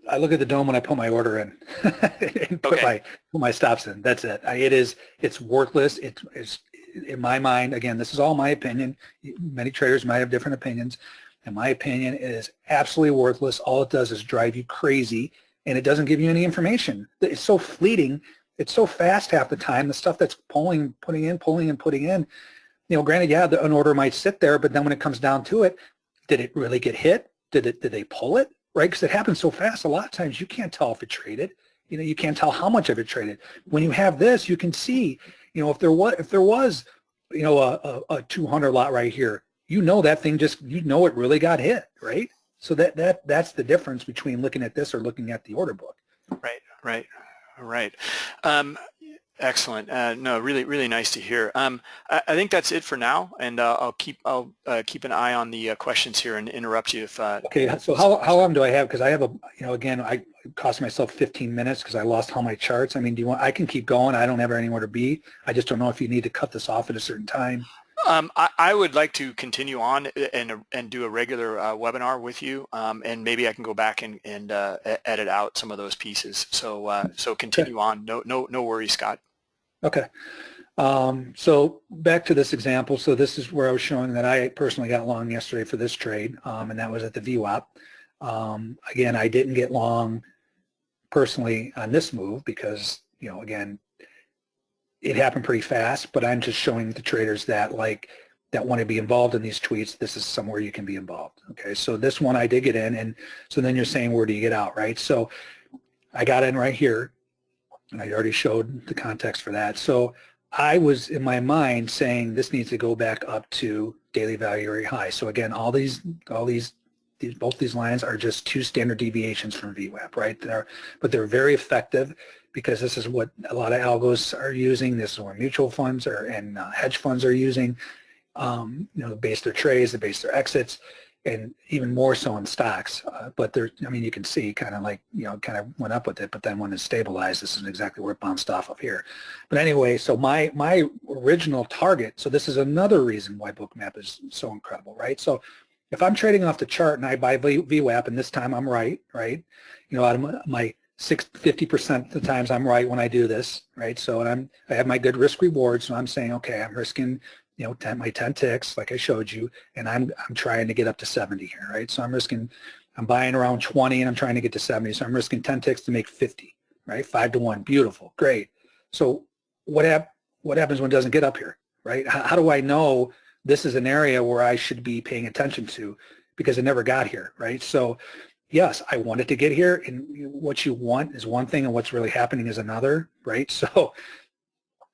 I look at the DOM when I put my order in [LAUGHS] and put okay. my put my stops in. That's it. I, it is it's worthless. It, it's in my mind. Again, this is all my opinion. Many traders might have different opinions. In my opinion, it is absolutely worthless. All it does is drive you crazy, and it doesn't give you any information. It's so fleeting. It's so fast half the time. The stuff that's pulling, putting in, pulling and putting in. You know, granted, yeah, the, an order might sit there, but then when it comes down to it, did it really get hit? Did it? Did they pull it? Right? Because it happens so fast. A lot of times you can't tell if it traded. You know, you can't tell how much of it traded. When you have this, you can see, you know, if there was, if there was, you know, a, a, a 200 lot right here, you know that thing just, you know it really got hit, right? So that that that's the difference between looking at this or looking at the order book. Right, right, right. Um, Excellent. Uh, no, really, really nice to hear. Um, I, I, think that's it for now, and uh, I'll keep I'll uh, keep an eye on the uh, questions here and interrupt you if. Uh, okay. So how how long do I have? Because I have a you know again I cost myself 15 minutes because I lost all my charts. I mean, do you want? I can keep going. I don't have anywhere to be. I just don't know if you need to cut this off at a certain time. Um, I, I, would like to continue on and and do a regular uh, webinar with you, um, and maybe I can go back and and uh, edit out some of those pieces. So uh, so continue okay. on. No no no worries, Scott. Okay. Um, so back to this example. So this is where I was showing that I personally got long yesterday for this trade, um, and that was at the VWAP. Um, again, I didn't get long personally on this move because you know again it happened pretty fast, but I'm just showing the traders that like that want to be involved in these tweets, this is somewhere you can be involved. Okay, so this one I did get in, and so then you're saying where do you get out, right? So I got in right here, and I already showed the context for that. So I was in my mind saying this needs to go back up to daily value area high. So again, all these, all these, these both these lines are just two standard deviations from VWAP, right? They're, but they're very effective because this is what a lot of algos are using. This is what mutual funds are and uh, hedge funds are using. Um, you know, base their trades, they base their exits, and even more so in stocks. Uh, but there, I mean, you can see kind of like, you know, kind of went up with it, but then when it stabilized, this is exactly where it bounced off of here. But anyway, so my, my original target, so this is another reason why Bookmap is so incredible, right? So if I'm trading off the chart and I buy VWAP and this time I'm right, right? You know, out of my 50% of the times I'm right when I do this, right? So I'm, I have my good risk reward. So I'm saying, okay, I'm risking, you know, 10, my 10 ticks, like I showed you, and I'm, I'm trying to get up to 70 here, right? So I'm risking, I'm buying around 20 and I'm trying to get to 70. So I'm risking 10 ticks to make 50, right? Five to one, beautiful, great. So what, hap what happens when it doesn't get up here, right? How, how do I know this is an area where I should be paying attention to because it never got here, right? So yes, I wanted to get here and what you want is one thing and what's really happening is another, right? [LAUGHS] So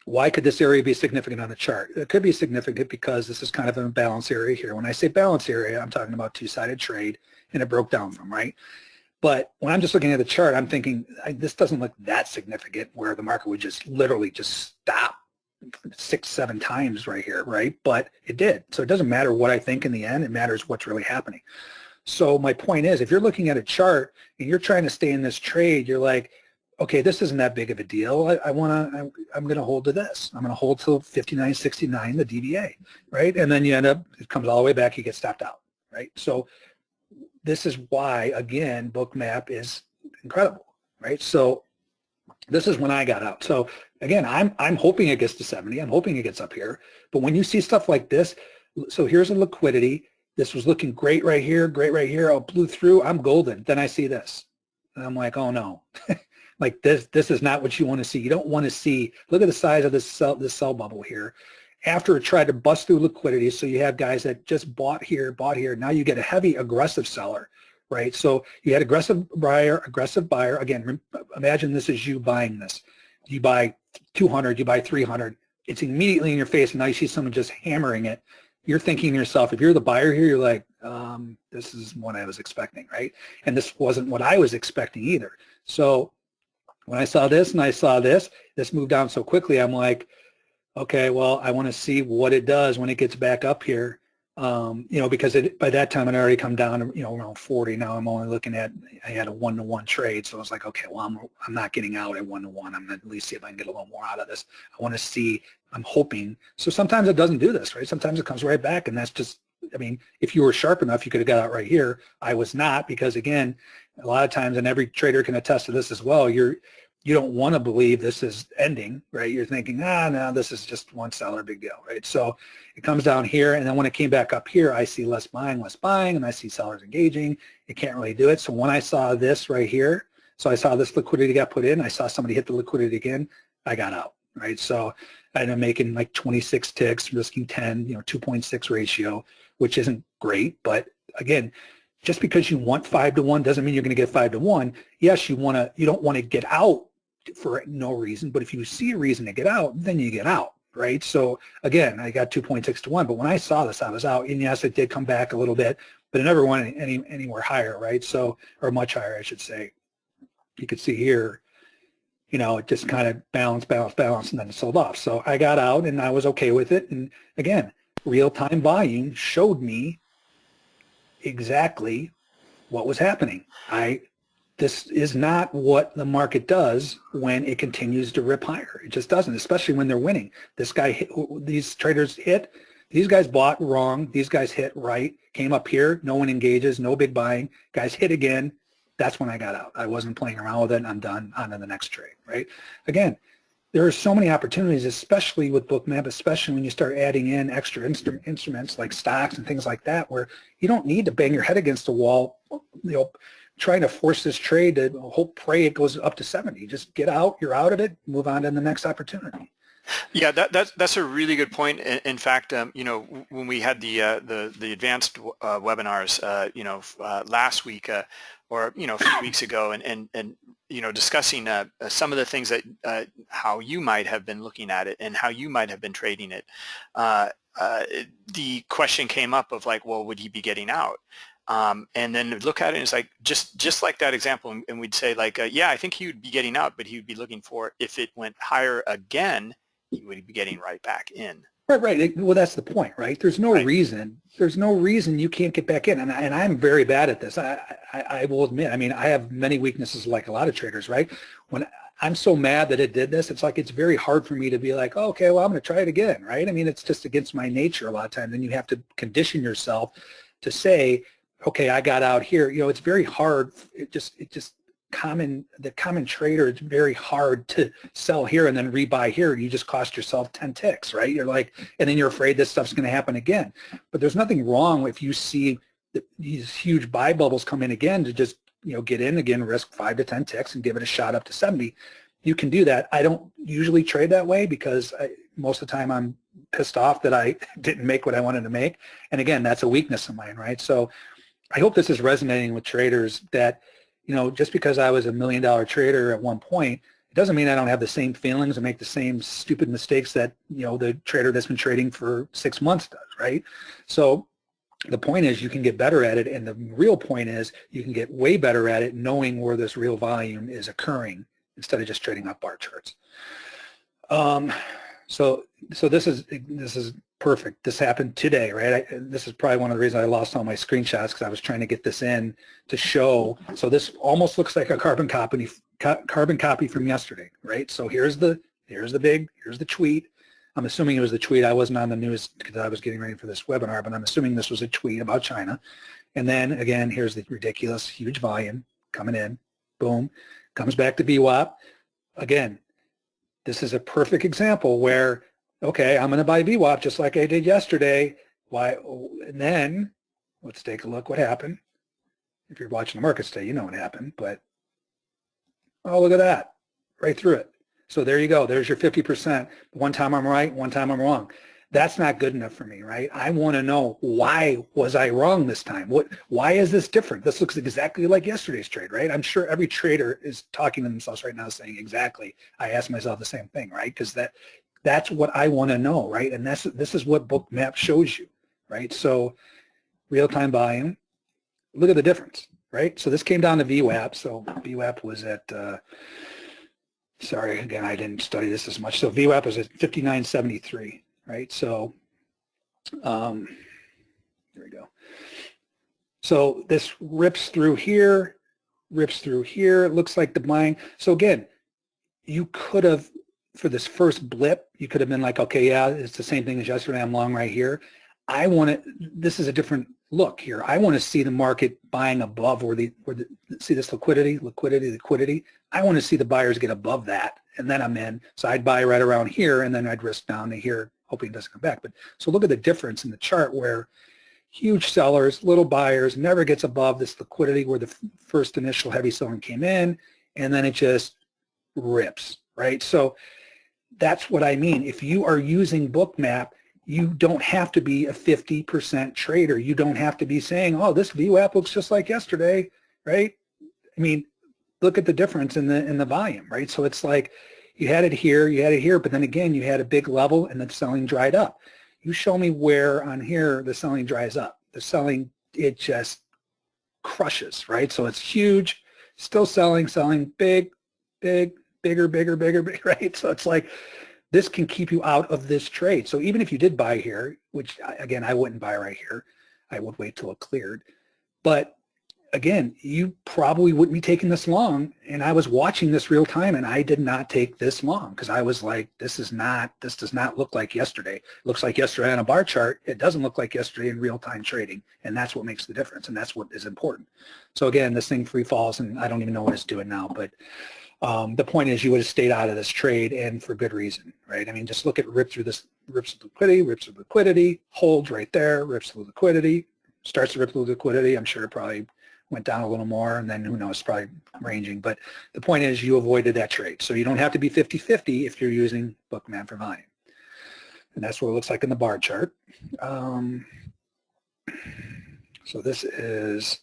why could this area be significant on the chart? It could be significant because this is kind of a balance area here. When I say balance area, I'm talking about two-sided trade and it broke down from, right? But when I'm just looking at the chart, I'm thinking this doesn't look that significant where the market would just literally just stop six, seven times right here, right? But it did. So it doesn't matter what I think in the end. It matters what's really happening. So my point is, if you're looking at a chart and you're trying to stay in this trade, you're like, okay, this isn't that big of a deal. I, I want to, I'm going to hold to this. I'm going to hold till 59.69, the DVA, right? And then you end up, it comes all the way back, you get stopped out, right? So this is why, again, Bookmap is incredible, right? So this is when I got out. So again, I'm, I'm hoping it gets to 70. I'm hoping it gets up here. But when you see stuff like this, so here's a liquidity. This was looking great right here, great right here. I blew through. I'm golden. Then I see this. And I'm like, oh no. [LAUGHS] Like this, this is not what you want to see. You don't want to see, look at the size of this sell, this sell bubble here. After it tried to bust through liquidity, so you have guys that just bought here, bought here. Now you get a heavy aggressive seller, right? So you had aggressive buyer, aggressive buyer. Again, imagine this is you buying this. You buy 200, you buy 300. It's immediately in your face, and now you see someone just hammering it. You're thinking to yourself, if you're the buyer here, you're like, um, this is what I was expecting, right? And this wasn't what I was expecting either. So when I saw this and I saw this, this moved down so quickly, I'm like, okay, well, I want to see what it does when it gets back up here. Um, you know, because it, by that time I'd already come down, you know, around 40. Now I'm only looking at, I had a one-to-one trade. So I was like, okay, well, I'm, I'm not getting out at one-to-one. I'm going to at least see if I can get a little more out of this. I want to see, I'm hoping. So sometimes it doesn't do this, right? Sometimes it comes right back and that's just I mean, if you were sharp enough, you could have got out right here. I was not because again, a lot of times, and every trader can attest to this as well, you're, you don't want to believe this is ending, right? You're thinking, ah, no, this is just one seller, big deal, right? So it comes down here, and then when it came back up here, I see less buying, less buying, and I see sellers engaging. It can't really do it. So when I saw this right here, so I saw this liquidity got put in, I saw somebody hit the liquidity again, I got out, right? So I up making like 26 ticks, risking 10, you know, 2.6 ratio which isn't great. But again, just because you want five to one doesn't mean you're going to get five to one. Yes, you want to. You don't want to get out for no reason, but if you see a reason to get out, then you get out, right? So again, I got 2.6 to one, but when I saw this, I was out. And yes, it did come back a little bit, but it never went any anywhere higher, right? So or much higher, I should say. You could see here, you know, it just kind of balanced, balanced, balanced, and then it sold off. So I got out and I was okay with it. And again, real-time volume showed me exactly what was happening. I this is not what the market does when it continues to rip higher. It just doesn't, especially when they're winning. This guy, hit, these traders hit, these guys bought wrong, these guys hit right, came up here, no one engages, no big buying, guys hit again. That's when I got out. I wasn't playing around with it. I'm done. On to the next trade, right? Again, there are so many opportunities, especially with Bookmap, especially when you start adding in extra instru instruments like stocks and things like that, where you don't need to bang your head against the wall, you know, trying to force this trade to hope, pray it goes up to 70. Just get out, you're out of it, move on to the next opportunity. Yeah, that, that's that's a really good point. In, in fact, um, you know, when we had the uh, the the advanced uh, webinars, uh, you know, uh, last week uh, or you know a few weeks ago, and and and you know discussing uh, some of the things that how you might have been looking at it and how you might have been trading it. the question came up of like, well, would he be getting out? Um, and then look at it and it's like just just like that example and we'd say like uh, yeah I think he would be getting out but he would be looking for if it went higher again he would be getting right back in. Right, right. Well, that's the point, right? There's no right. reason. There's no reason you can't get back in, and, and I'm very bad at this. I, I, I will admit. I mean, I have many weaknesses, like a lot of traders, right? When I'm so mad that it did this, it's like it's very hard for me to be like, oh, okay, well, I'm going to try it again, right? I mean, it's just against my nature a lot of times, and you have to condition yourself to say, okay, I got out here. You know, it's very hard. It just, it just common the common trader it's very hard to sell here and then rebuy here. You just cost yourself 10 ticks right? You're like and then you're afraid this stuff's going to happen again. But there's nothing wrong if you see the, these huge buy bubbles come in again to just you know get in again risk five to 10 ticks and give it a shot up to 70 you can do that. I don't usually trade that way because I, most of the time I'm pissed off that I [LAUGHS] didn't make what I wanted to make. And again that's a weakness of mine right? So I hope this is resonating with traders that you know, just because I was a million dollar trader at one point, it doesn't mean I don't have the same feelings and make the same stupid mistakes that, you know, the trader that's been trading for six months does, right? So the point is you can get better at it and the real point is you can get way better at it knowing where this real volume is occurring instead of just trading up bar charts. Um, so so this is this is perfect. This happened today, right? I, this is probably one of the reasons I lost all my screenshots because I was trying to get this in to show. So this almost looks like a carbon copy, carbon copy from yesterday, right? So here's the here's the big here's the tweet. I'm assuming it was the tweet. I wasn't on the news because I was getting ready for this webinar, but I'm assuming this was a tweet about China. And then again, here's the ridiculous huge volume coming in. Boom, comes back to VWAP. Again, this is a perfect example where okay, I'm going to buy VWAP just like I did yesterday. Why? And then let's take a look what happened. If you're watching the market today, you know what happened. But Oh, look at that, right through it. So there you go. There's your 50%. One time I'm right, one time I'm wrong. That's not good enough for me, right? I want to know why was I wrong this time? What? Why is this different? This looks exactly like yesterday's trade, right? I'm sure every trader is talking to themselves right now saying exactly. I ask myself the same thing, right? Because that that's what I want to know, right? And that's this is what Bookmap shows you, right? So real-time volume, look at the difference, right? So this came down to VWAP. So VWAP was at, uh, sorry, again, I didn't study this as much. So VWAP was at 5973, right? So um, here we go. So this rips through here, rips through here. It looks like the buying. So again, you could have, for this first blip, you could have been like, okay, yeah, it's the same thing as yesterday. I'm long right here. I want to, this is a different look here. I want to see the market buying above where the, where the, see this liquidity, liquidity, liquidity. I want to see the buyers get above that and then I'm in. So I'd buy right around here and then I'd risk down to here hoping it doesn't come back. But so look at the difference in the chart where huge sellers, little buyers, never gets above this liquidity where the first initial heavy selling came in and then it just rips, right? So that's what I mean. If you are using Bookmap, you don't have to be a 50% trader. You don't have to be saying, oh, this VWAP looks just like yesterday, right? I mean, look at the difference in the in the volume, right? So it's like you had it here, you had it here, but then again, you had a big level and the selling dried up. You show me where on here the selling dries up. The selling, it just crushes, right? So it's huge, still selling, selling big, big, bigger, bigger, bigger, [LAUGHS] right? So it's like this can keep you out of this trade. So even if you did buy here, which again, I wouldn't buy right here, I would wait till it cleared. But again, you probably wouldn't be taking this long. And I was watching this real time and I did not take this long because I was like, this is not, this does not look like yesterday. It looks like yesterday on a bar chart. It doesn't look like yesterday in real time trading. And that's what makes the difference. And that's what is important. So again, this thing free falls and I don't even know what it's doing now, but um, the point is you would have stayed out of this trade and for good reason, right? I mean, just look at rip through this, rips of liquidity, rips of liquidity, holds right there, rips of liquidity, starts to rip through liquidity. I'm sure it probably went down a little more and then who knows, probably ranging. But the point is you avoided that trade. So you don't have to be 50-50 if you're using Bookmap for volume. And that's what it looks like in the bar chart. Um, so this is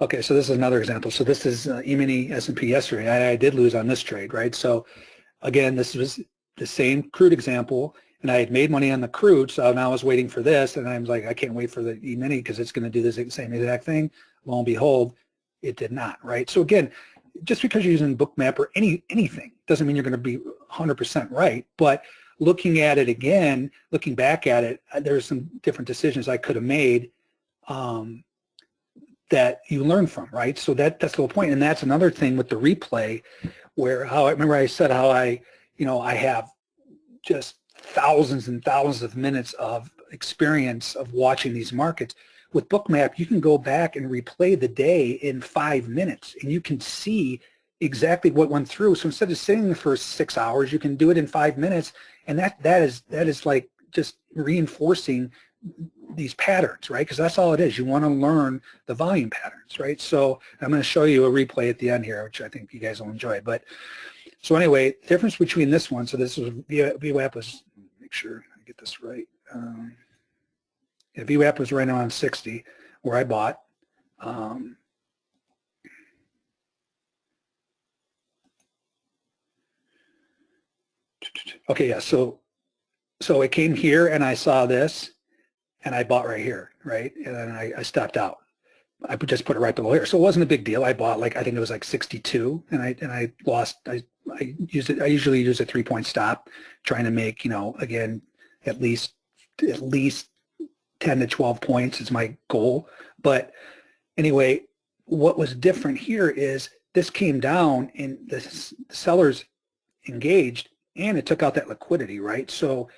Okay, so this is another example. So this is uh, E-mini S&P yesterday. I, I, did lose on this trade, right? So again, this was the same crude example, and I had made money on the crude, so now I was waiting for this, and I was like, I can't wait for the E-mini because it's going to do the same exact thing. Lo and behold, it did not, right? So again, just because you're using Bookmap or any anything doesn't mean you're going to be 100% right, but looking at it again, looking back at it, uh, there's some different decisions I could have made um, that you learn from, right? So that that's the whole point. And that's another thing with the replay where how I remember I said how I, you know, I have just thousands and thousands of minutes of experience of watching these markets. With Bookmap, you can go back and replay the day in five minutes and you can see exactly what went through. So instead of sitting for six hours, you can do it in five minutes. And that that is that is like just reinforcing these patterns, right? Because that's all it is. You want to learn the volume patterns, right? So I'm going to show you a replay at the end here, which I think you guys will enjoy. But so anyway, difference between this one, so this was VWAP was, make sure I get this right. Um, yeah, VWAP was right around 60 where I bought. Um, okay, yeah, so so it came here and I saw this and I bought right here, right? And then I, I stepped out. I just put it right below here. So it wasn't a big deal. I bought like, I think it was like 62 and I, and I lost, I, I it, I usually use a three point stop trying to make, you know, again, at least, at least 10 to 12 points is my goal. But anyway, what was different here is this came down and the sellers engaged and it took out that liquidity, right? So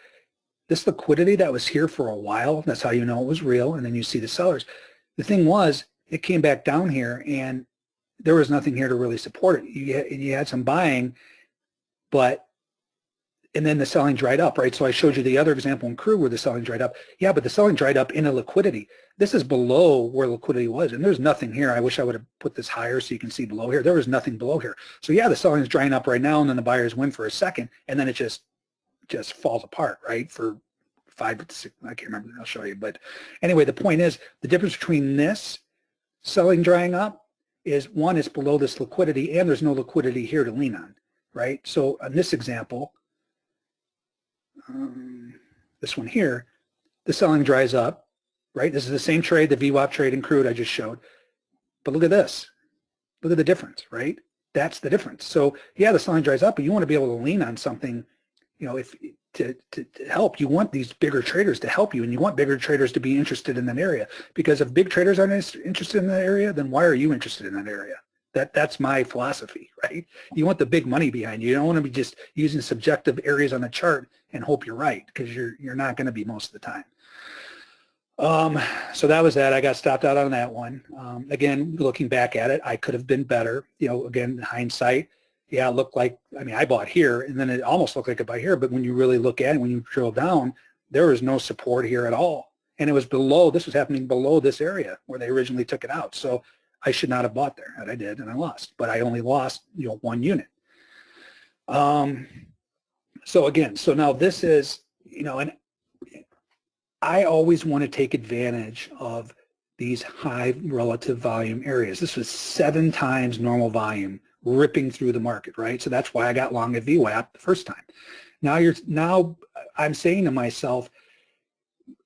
this liquidity that was here for a while, that's how you know it was real, and then you see the sellers. The thing was, it came back down here, and there was nothing here to really support it. You had, you had some buying, but and then the selling dried up, right? So I showed you the other example in crude where the selling dried up. Yeah, but the selling dried up in a liquidity. This is below where liquidity was, and there's nothing here. I wish I would have put this higher so you can see below here. There was nothing below here. So yeah, the selling is drying up right now, and then the buyers win for a second, and then it just just falls apart, right? For five six, I can't remember. I'll show you. But anyway, the point is the difference between this selling drying up is one is below this liquidity, and there's no liquidity here to lean on, right? So in this example, um, this one here, the selling dries up, right? This is the same trade, the VWAP trade in crude I just showed. But look at this. Look at the difference, right? That's the difference. So yeah, the selling dries up, but you want to be able to lean on something, you know, if to, to, to, help. You want these bigger traders to help you, and you want bigger traders to be interested in that area. Because if big traders aren't interested in that area, then why are you interested in that area? That that's my philosophy, [LAUGHS] right? You want the big money behind you. You don't want to be just using subjective areas on the chart and hope you're right because you're you're not going to be most of the time. Um, so that was that. I got stopped out on that one. Um, again, looking back at it, I could have been better. You know, again, hindsight, yeah, it looked like, I mean, I bought here and then it almost looked like I buy here, but when you really look at it, when you drill down, there was no support here at all. And it was below, this was happening below this area where they originally took it out. So I should not have bought there, and I did, and I lost. But I only lost, you know, one unit. Um, so again, so now this is, you know, and I always want to take advantage of these high relative volume areas. This was seven times normal volume ripping through the market, right? So that's why I got long at VWAP the first time. Now you're now I'm saying to myself,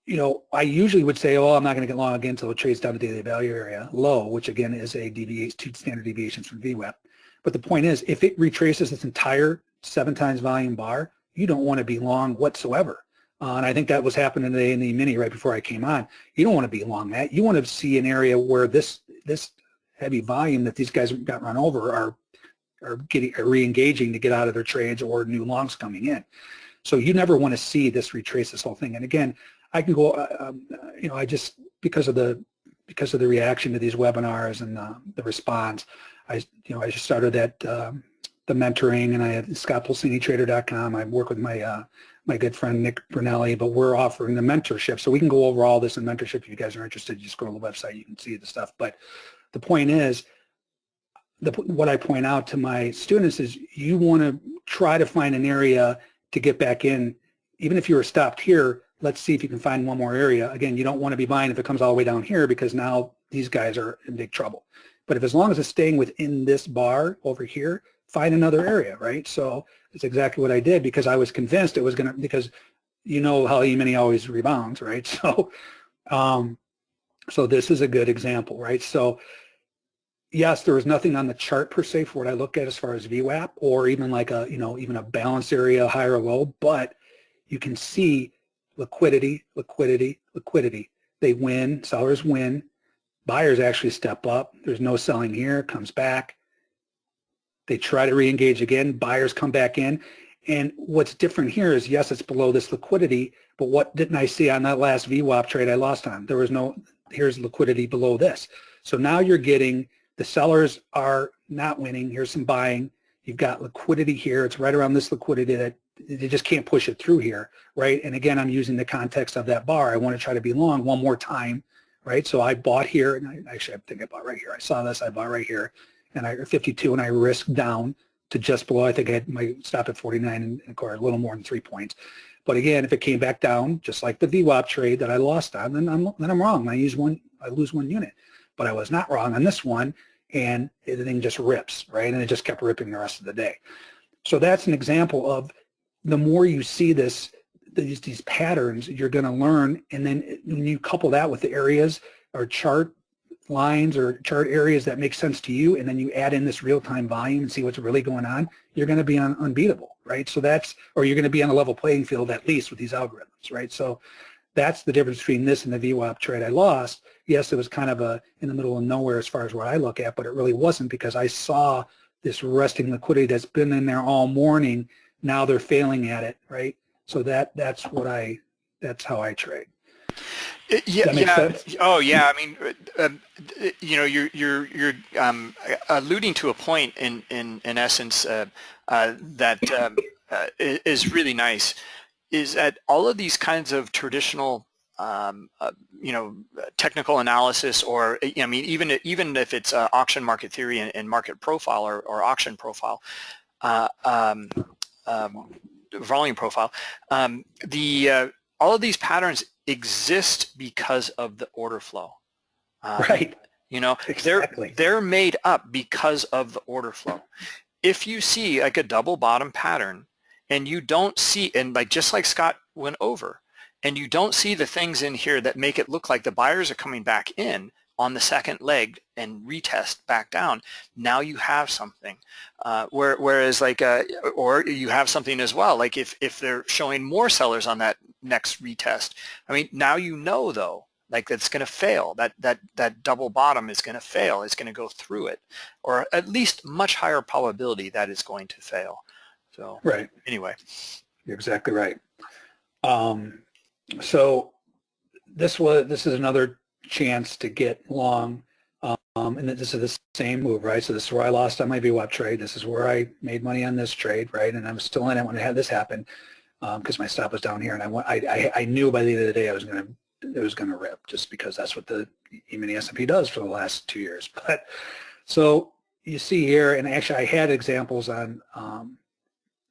you know, I usually would say, oh, I'm not going to get long again until it trades down to daily value area low, which again is a deviation, two standard deviations from VWAP. But the point is, if it retraces this entire seven times volume bar, you don't want to be long whatsoever. Uh, and I think that was happening today in the mini right before I came on. You don't want to be long that. You want to see an area where this this heavy volume that these guys got run over are are getting are re-engaging to get out of their trades or new longs coming in. So you never want to see this retrace this whole thing. And again, I can go, uh, um, you know, I just, because of the, because of the reaction to these webinars and uh, the response, I, you know, I just started that, um, the mentoring and I have scottpulcinitrader.com. I work with my, uh, my good friend Nick Brunelli, but we're offering the mentorship. So we can go over all this in mentorship. If you guys are interested, You just go to the website, you can see the stuff. But the point is, the, what I point out to my students is you want to try to find an area to get back in. Even if you were stopped here, let's see if you can find one more area. Again, you don't want to be buying if it comes all the way down here because now these guys are in big trouble. But if as long as it's staying within this bar over here, find another area, right? So it's exactly what I did because I was convinced it was going to, because you know how E-mini always rebounds, right? [LAUGHS] So, um, so this is a good example, right? So yes, there was nothing on the chart per se for what I look at as far as VWAP or even like a, you know, even a balance area, high or low, but you can see liquidity, liquidity, liquidity. They win, sellers win, buyers actually step up. There's no selling here, comes back. They try to re-engage again, buyers come back in. And what's different here is, yes, it's below this liquidity, but what didn't I see on that last VWAP trade I lost on? There was no, here's liquidity below this. So now you're getting, the sellers are not winning. Here's some buying. You've got liquidity here. It's right around this liquidity that they just can't push it through here, right? And again, I'm using the context of that bar. I want to try to be long one more time, right? So I bought here, and I, actually I think I bought right here. I saw this, I bought right here, and I 52, and I risked down to just below. I think I had my stop at 49, and course a little more than three points. But again, if it came back down, just like the VWAP trade that I lost on, then I'm then I'm wrong. I use one, I lose one unit. But I was not wrong on this one, and the thing just rips, right? And it just kept ripping the rest of the day. So that's an example of the more you see this, these, these patterns, you're going to learn. And then when you couple that with the areas or chart lines or chart areas that make sense to you, and then you add in this real-time volume and see what's really going on, you're going to be un unbeatable, right? So that's, or you're going to be on a level playing field at least with these algorithms, right? So that's the difference between this and the VWAP trade I lost. Yes, it was kind of a in the middle of nowhere as far as what I look at, but it really wasn't because I saw this resting liquidity that's been in there all morning now they're failing at it, right? So that that's what I that's how I trade. Uh, yeah, yeah. Sense? Oh, yeah. I mean, uh, um, you know, you're you're you're um, alluding to a point in in in essence uh, uh, that um, uh, is really nice is that all of these kinds of traditional um, uh, you know, technical analysis or, I mean, even even if it's uh, auction market theory and, and, market profile or, or auction profile, uh, um, um, volume profile, um, the uh, all of these patterns exist because of the order flow. Um, right. You know, exactly. they're they're made up because of the order flow. If you see like a double bottom pattern and you don't see, and like just like Scott went over, and you don't see the things in here that make it look like the buyers are coming back in on the second leg and retest back down, now you have something. Uh, where, whereas like, uh, or you have something as well, like if, if they're showing more sellers on that next retest, I mean, now you know though, like that's going to fail, that, that, that double bottom is going to fail, it's going to go through it, or at least much higher probability that it's going to fail. So right. anyway. You're exactly right. Um, so this was this is another chance to get long, um, and this is the same move, right? So this is where I lost on my VWAP trade. This is where I made money on this trade, right? And I'm still in it when I had this happen because um, my stop was down here, and I, went, I, I I knew by the end of the day I was going to it was going to rip just because that's what the E-mini S&P does for the last two years. [LAUGHS] But so you see here, and actually I had examples on um,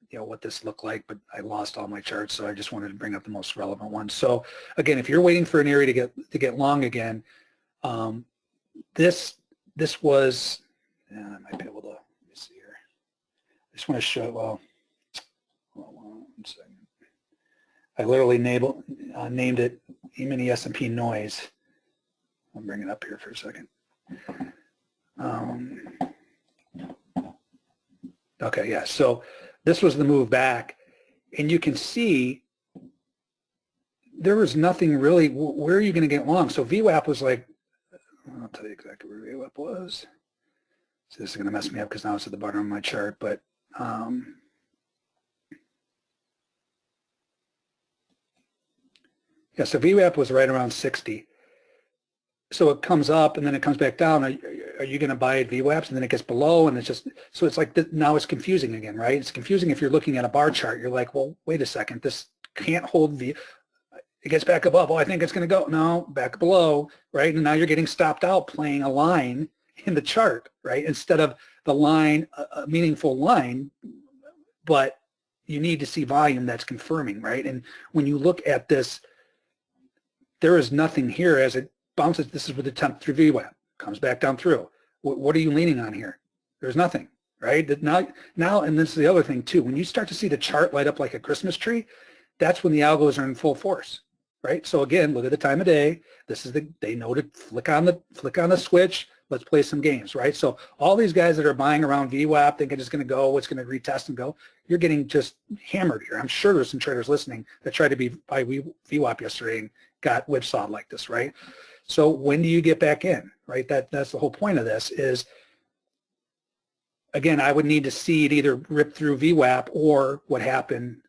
you know what this looked like, but I lost all my charts, so I just wanted to bring up the most relevant ones. So again, if you're waiting for an area to get to get long again, um, this this was, yeah, I might be able to. Let me see here. I just want to show. Well, hold on one second. I literally named, uh, named it E-mini S&P noise. I'll bring it up here for a second. Um, okay, yeah. So this was the move back. And you can see there was nothing really, where are you going to get long? So VWAP was like, I'll tell you exactly where VWAP was. So this is going to mess me up because now it's at the bottom of my chart, but um, yeah, so VWAP was right around 60 so it comes up and then it comes back down. Are, you going to buy at VWAPs and then it gets below and it's just, so it's like, now it's confusing again, right? It's confusing if you're looking at a bar chart. You're like, well, wait a second, this can't hold the, it gets back above. Oh, I think it's going to go. No, back below, right? And now you're getting stopped out playing a line in the chart, right? Instead of the line, a meaningful line, but you need to see volume that's confirming, right? And when you look at this, there is nothing here as it bounces, this is with the temp through VWAP, comes back down through. What, what are you leaning on here? There's nothing, right? Now, now, and this is the other thing too, when you start to see the chart light up like a Christmas tree, that's when the algos are in full force, right? So again, look at the time of day. This is the, they know to flick on the, flick on the switch, let's play some games, right? So all these guys that are buying around VWAP thinking it's going to go, it's going to retest and go, you're getting just hammered here. I'm sure there's some traders listening that tried to be buy VWAP yesterday and got whipsawed like this, right? So when do you get back in, right? That That's the whole point of this is, again, I would need to see it either rip through VWAP or what happened,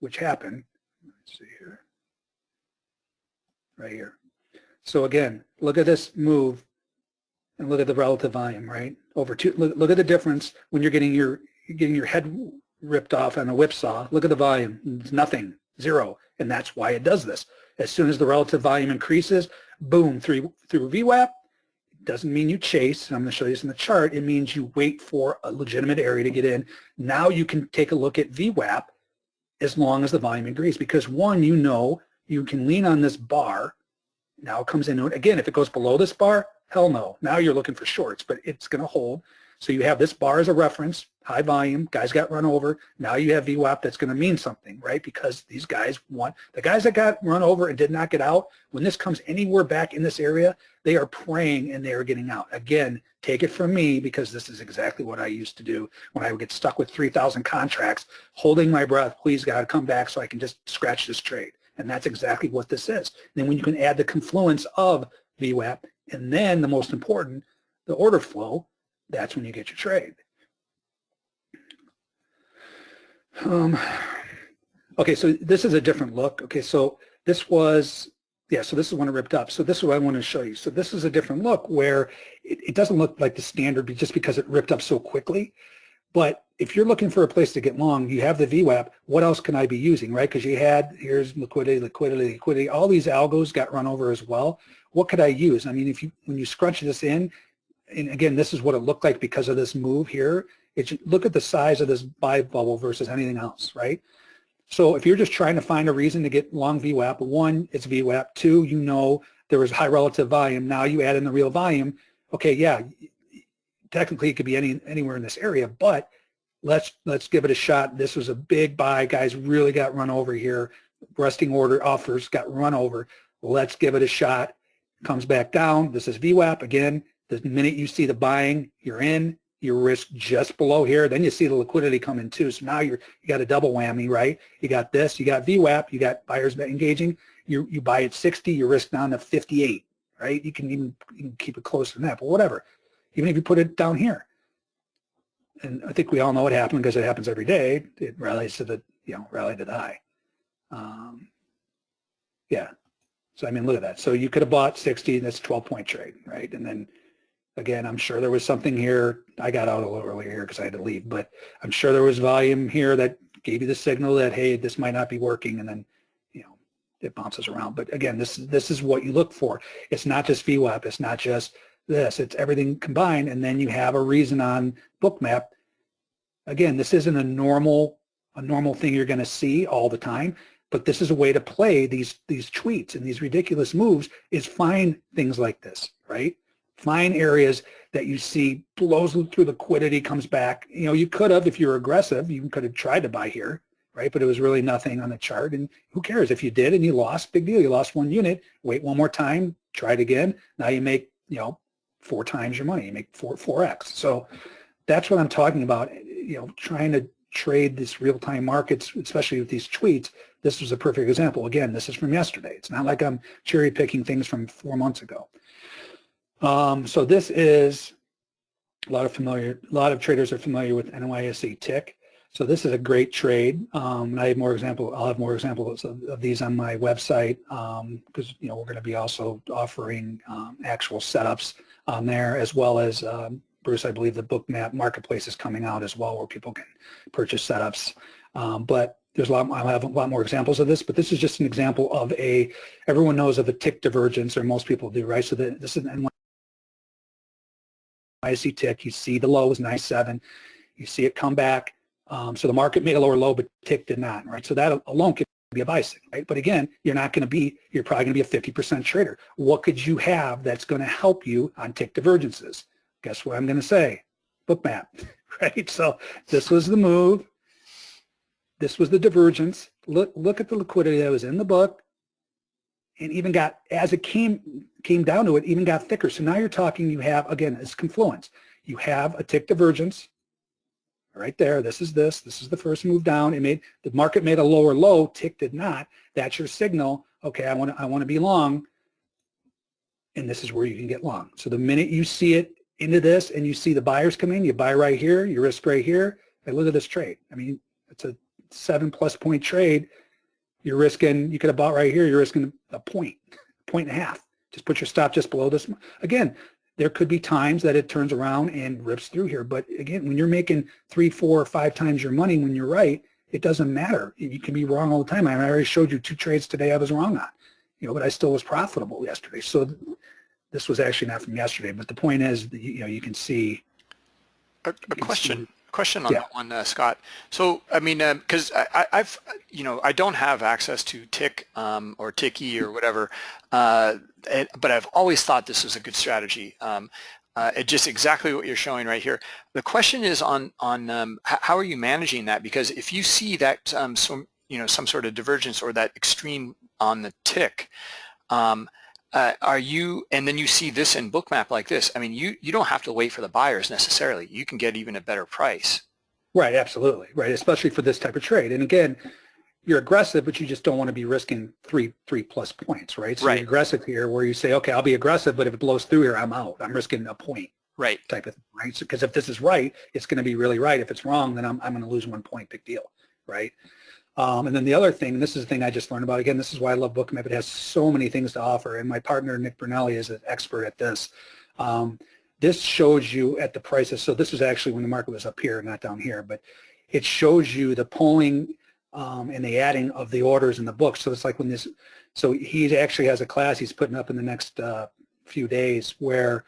which happened, let's see here, right here. So again, look at this move and look at the relative volume, right? Over two, look, look at the difference when you're getting your getting your head ripped off on a whipsaw. Look at the volume, it's nothing, zero, and that's why it does this. As soon as the relative volume increases, boom, through, through VWAP. It doesn't mean you chase. I'm going to show you this in the chart. It means you wait for a legitimate area to get in. Now you can take a look at VWAP as long as the volume agrees because one, you know you can lean on this bar. Now it comes in. Again, if it goes below this bar, hell no. Now you're looking for shorts, but it's going to hold. So you have this bar as a reference, high volume, guys got run over. Now you have VWAP that's going to mean something, right? Because these guys want, the guys that got run over and did not get out, when this comes anywhere back in this area, they are praying and they are getting out. Again, take it from me because this is exactly what I used to do when I would get stuck with 3,000 contracts, holding my breath, please God, come back so I can just scratch this trade. And that's exactly what this is. And then when you can add the confluence of VWAP and then the most important, the order flow, that's when you get your trade. Um, okay, so this is a different look. Okay, so this was, yeah, so this is when it ripped up. So this is what I want to show you. So this is a different look where it, it doesn't look like the standard just because it ripped up so quickly. But if you're looking for a place to get long, you have the VWAP, what else can I be using, right? Because you had, here's liquidity, liquidity, liquidity, all these algos got run over as well. What could I use? I mean, if you, when you scrunch this in, and again, this is what it looked like because of this move here, it's, look at the size of this buy bubble versus anything else, right? So if you're just trying to find a reason to get long VWAP, one, it's VWAP. Two, you know there was high relative volume. Now you add in the real volume. Okay, yeah, technically it could be any anywhere in this area, but let's let's give it a shot. This was a big buy. Guys really got run over here. Resting order offers got run over. Let's give it a shot. Comes back down. This is VWAP again. The minute you see the buying, you're in. Your risk just below here. Then you see the liquidity come in too. So now you're you got a double whammy, right? You got this. You got VWAP. You got buyers engaging. You you buy at 60. Your risk down to 58, right? You can even you can keep it closer than that, but whatever. Even if you put it down here, and I think we all know what happened because it happens every day. It rallies to the, you know, rally to the high. Um, yeah. So, I mean, look at that. So you could have bought 60, that's a 12 point trade, right? And then again, I'm sure there was something here. I got out a little earlier here because I had to leave, but I'm sure there was volume here that gave you the signal that, hey, this might not be working. And then, you know, it bounces around. But again, this, this is what you look for. It's not just VWAP. It's not just this. It's everything combined, and then you have a reason on Bookmap. Again, this isn't a normal a normal thing you're going to see all the time, but this is a way to play these these tweets and these ridiculous moves is find things like this, right? Find areas that you see blows through liquidity, comes back. You know, you could have, if you're aggressive, you could have tried to buy here, right? But it was really nothing on the chart. And who cares if you did and you lost, big deal. You lost one unit, wait one more time, try it again. Now you make, you know, four times your money. You make four, 4x. So that's what I'm talking about, you know, trying to trade these real-time markets, especially with these tweets. This was a perfect example. Again, this is from yesterday. It's not like I'm cherry picking things from four months ago. Um, so this is a lot of familiar, a lot of traders are familiar with NYSE tick. So this is a great trade. Um, I have more example. I'll have more examples of, of these on my website because um, you know we're going to be also offering um, actual setups on there as well as um, Bruce. I believe the Bookmap marketplace is coming out as well where people can purchase setups. Um, but there's a lot. I'll have a lot more examples of this. But this is just an example of a. Everyone knows of a tick divergence, or most people do, right? So the, this is an NYSE tick. You see the low is 97. You see it come back um, so the market made a lower low, but tick did not, right? So that alone could be a buy signal, right? But again, you're not going to be, you're probably going to be a 50% trader. What could you have that's going to help you on tick divergences? Guess what I'm going to say? Bookmap, [LAUGHS] right? So this was the move. This was the divergence. Look, look at the liquidity that was in the book and even got, as it came, came down to it, even got thicker. So now you're talking, you have, again, it's confluence. You have a tick divergence, right there. This is this. This is the first move down. It made the market made a lower low. Tick did not. That's your signal. Okay, I want to I want to be long, and this is where you can get long. So the minute you see it into this and you see the buyers come in, you buy right here. You risk right here. Hey, look at this trade. I mean, it's a seven plus point trade. You're risking. You could have bought right here. You're risking a point, point and a half. Just put your stop just below this. Again, there could be times that it turns around and rips through here. But again, when you're making three, four, or five times your money when you're right, it doesn't matter. You can be wrong all the time. I already showed you two trades today I was wrong on, you know, but I still was profitable yesterday. So this was actually not from yesterday, but the point is, you know, you can see. A, a question question on yeah. that one, uh, Scott. So, I mean, because um, I, have you know, I don't have access to Tick um, or Ticky or whatever, uh, it, but I've always thought this was a good strategy. Um, uh, it just exactly what you're showing right here. The question is on on um, how are you managing that? Because if you see that um, some you know some sort of divergence or that extreme on the tick, um, uh, are you, and then you see this in Bookmap like this, I mean, you, you don't have to wait for the buyers necessarily. You can get even a better price. Right, absolutely, right, especially for this type of trade. And again, you're aggressive, but you just don't want to be risking three three plus points, right? So right. you're aggressive here where you say, okay, I'll be aggressive, but if it blows through here, I'm out. I'm risking a point. Right. Type of thing, right? Because so, if this is right, it's going to be really right. If it's wrong, then I'm, I'm going to lose one point, big deal, right? Um, and then the other thing, this is the thing I just learned about, again, this is why I love Bookmap. It has so many things to offer, and my partner, Nick Brunelli, is an expert at this. Um, this shows you at the prices. So this was actually when the market was up here, not down here, but it shows you the polling um, and the adding of the orders in the book. So it's like when this, so he actually has a class he's putting up in the next uh, few days where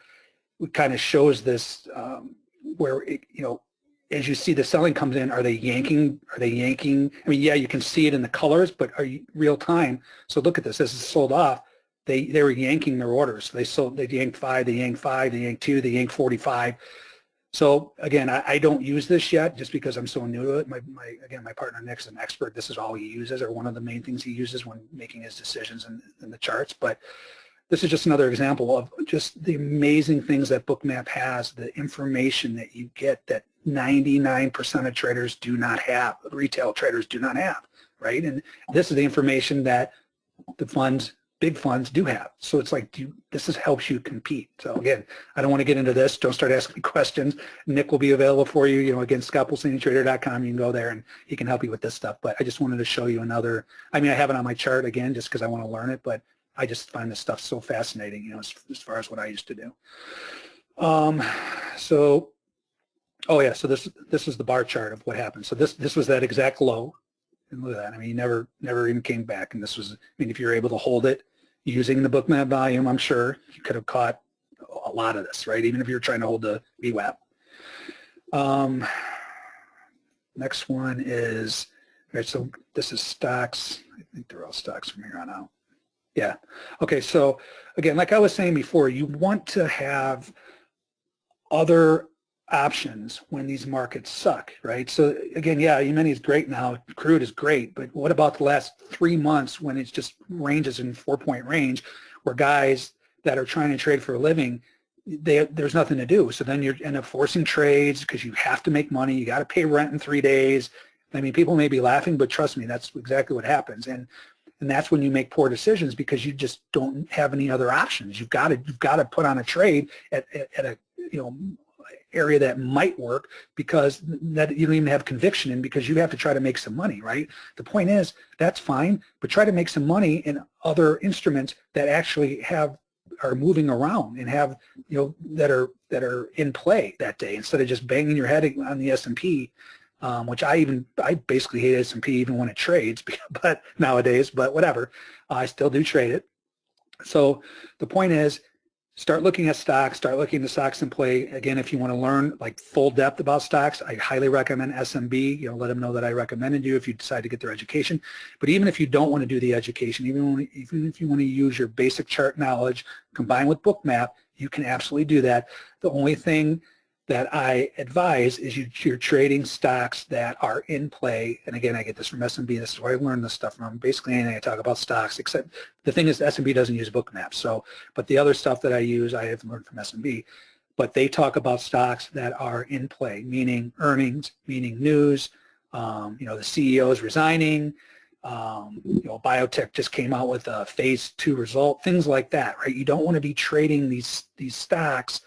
it kind of shows this, um, where, it, you know, as you see the selling comes in, are they yanking, are they yanking? I mean, yeah, you can see it in the colors, but are you real time? So look at this, this is sold off. They, they were yanking their orders. They sold, they yanked five, they yanked five, they yanked two, they yanked 45. So again, I, I, don't use this yet just because I'm so new to it. My, my, again, my partner Nick's an expert. This is all he uses or one of the main things he uses when making his decisions in, in the charts. But this is just another example of just the amazing things that Bookmap has, the information that you get that 99% of traders do not have, retail traders do not have, right? And this is the information that the funds, big funds do have. So it's like, do, this is, helps you compete. So again, I don't want to get into this. Don't start asking questions. Nick will be available for you. You know, again, scottpulcinitrader.com. You can go there and he can help you with this stuff. But I just wanted to show you another, I mean, I have it on my chart again, just because I want to learn it, but I just find this stuff so fascinating, you know, as, as far as what I used to do. Um, so Oh yeah, so this this is the bar chart of what happened. So this this was that exact low, and look at that. I mean, he never never even came back. And this was, I mean, if you're able to hold it using the Bookmap volume, I'm sure you could have caught a lot of this, right? Even if you're trying to hold the VWAP. Um, next one is right. So this is stocks. I think they're all stocks from here on out. Yeah. Okay. So again, like I was saying before, you want to have other options when these markets suck, right? So again, yeah, E-mini is great now, crude is great, but what about the last three months when it's just ranges in four-point range where guys that are trying to trade for a living, they, there's nothing to do. So then you end up forcing trades because you have to make money, you got to pay rent in three days. I mean, people may be laughing, but trust me, that's exactly what happens. And and that's when you make poor decisions because you just don't have any other options. You've got to you've got to put on a trade at, at, at a you know area that might work because that you don't even have conviction in because you have to try to make some money, right? The point is that's fine, but try to make some money in other instruments that actually have are moving around and have you know that are that are in play that day instead of just banging your head on the S&P um, which I even I basically hate S&P even when it trades [LAUGHS] but nowadays but whatever I still do trade it so the point is start looking at stocks, start looking at stocks in play. Again, if you want to learn like full depth about stocks, I highly recommend SMB. You know, let them know that I recommended you if you decide to get their education. But even if you don't want to do the education, even, when, even if you want to use your basic chart knowledge combined with Bookmap, you can absolutely do that. The only thing that I advise is you, you're trading stocks that are in play. And again, I get this from SMB. This is where I learned this stuff from. Basically, anything I talk about stocks, except the thing is SMB doesn't use Bookmaps. So, but the other stuff that I use, I have learned from SMB. But they talk about stocks that are in play, meaning earnings, meaning news. Um, you know, the CEO is resigning. Um, you know, biotech just came out with a phase two result, things like that, right? You don't want to be trading these these stocks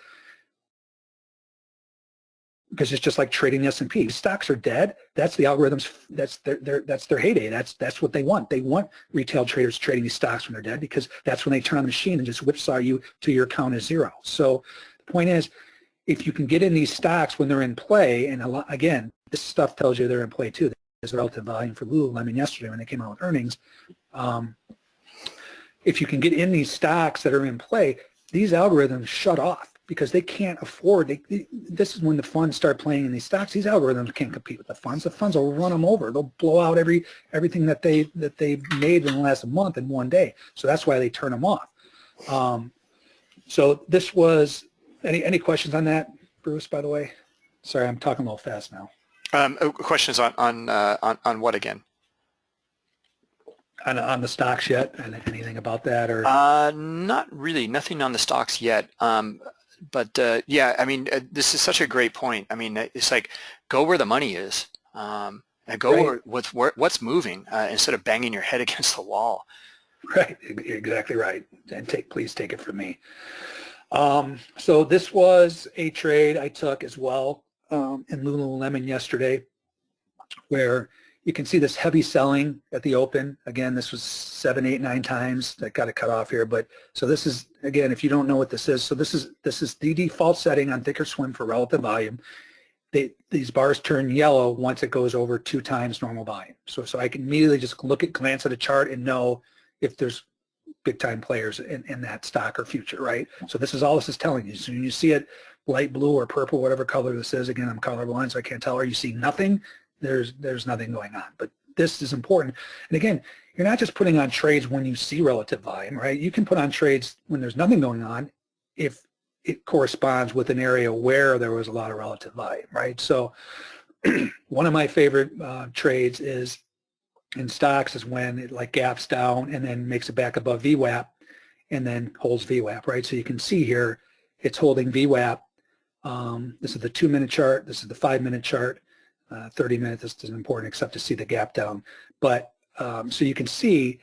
because it's just like trading the S&P. Stocks are dead. That's the algorithms. That's their, their that's their heyday. That's that's what they want. They want retail traders trading these stocks when they're dead because that's when they turn on the machine and just whipsaw you to your account is zero. So the point is, if you can get in these stocks when they're in play, and lot, again, this stuff tells you they're in play too. There's relative volume for Lululemon yesterday when they came out with earnings. Um, if you can get in these stocks that are in play, these algorithms shut off because they can't afford, they, they, this is when the funds start playing in these stocks, these algorithms can't compete with the funds. The funds will run them over. They'll blow out every everything that they that they've made in the last month in one day. So that's why they turn them off. Um, so this was, any, any questions on that, Bruce, by the way? Sorry, I'm talking a little fast now. Um, oh, questions on, on, uh, on, on what again? On, on the stocks yet? Anything about that? or? Uh, not really. Nothing on the stocks yet. Um, but uh, yeah, I mean, uh, this is such a great point. I mean, it's like go where the money is, um, and go right. where what's where, what's moving uh, instead of banging your head [LAUGHS] against the wall. Right, You're exactly right. And take please take it from me. Um, so this was a trade I took as well um, in Lululemon yesterday, where you can see this heavy selling at the open. Again, this was seven, eight, nine times. That got it cut off here. But so this is, again, if you don't know what this is, so this is this is the default setting on Thinkorswim for relative volume. They, these bars turn yellow once it goes over two times normal volume. So, so I can immediately just look at, glance at a chart and know if there's big time players in, in that stock or future, right? So this is all this is telling you. So when you see it light blue or purple, whatever color this is, again, I'm colorblind, so I can't tell, or you see nothing, there's there's nothing going on. But this is important. And again, you're not just putting on trades when you see relative volume, right? You can put on trades when there's nothing going on if it corresponds with an area where there was a lot of relative volume, right? So [CLEARS THROAT] one of my favorite uh, trades is in stocks is when it like gaps down and then makes it back above VWAP and then holds VWAP, right? So you can see here it's holding VWAP. Um, this is the two-minute chart. This is the five-minute chart. Uh, 30 minutes isn't important except to see the gap down. But um, so you can see,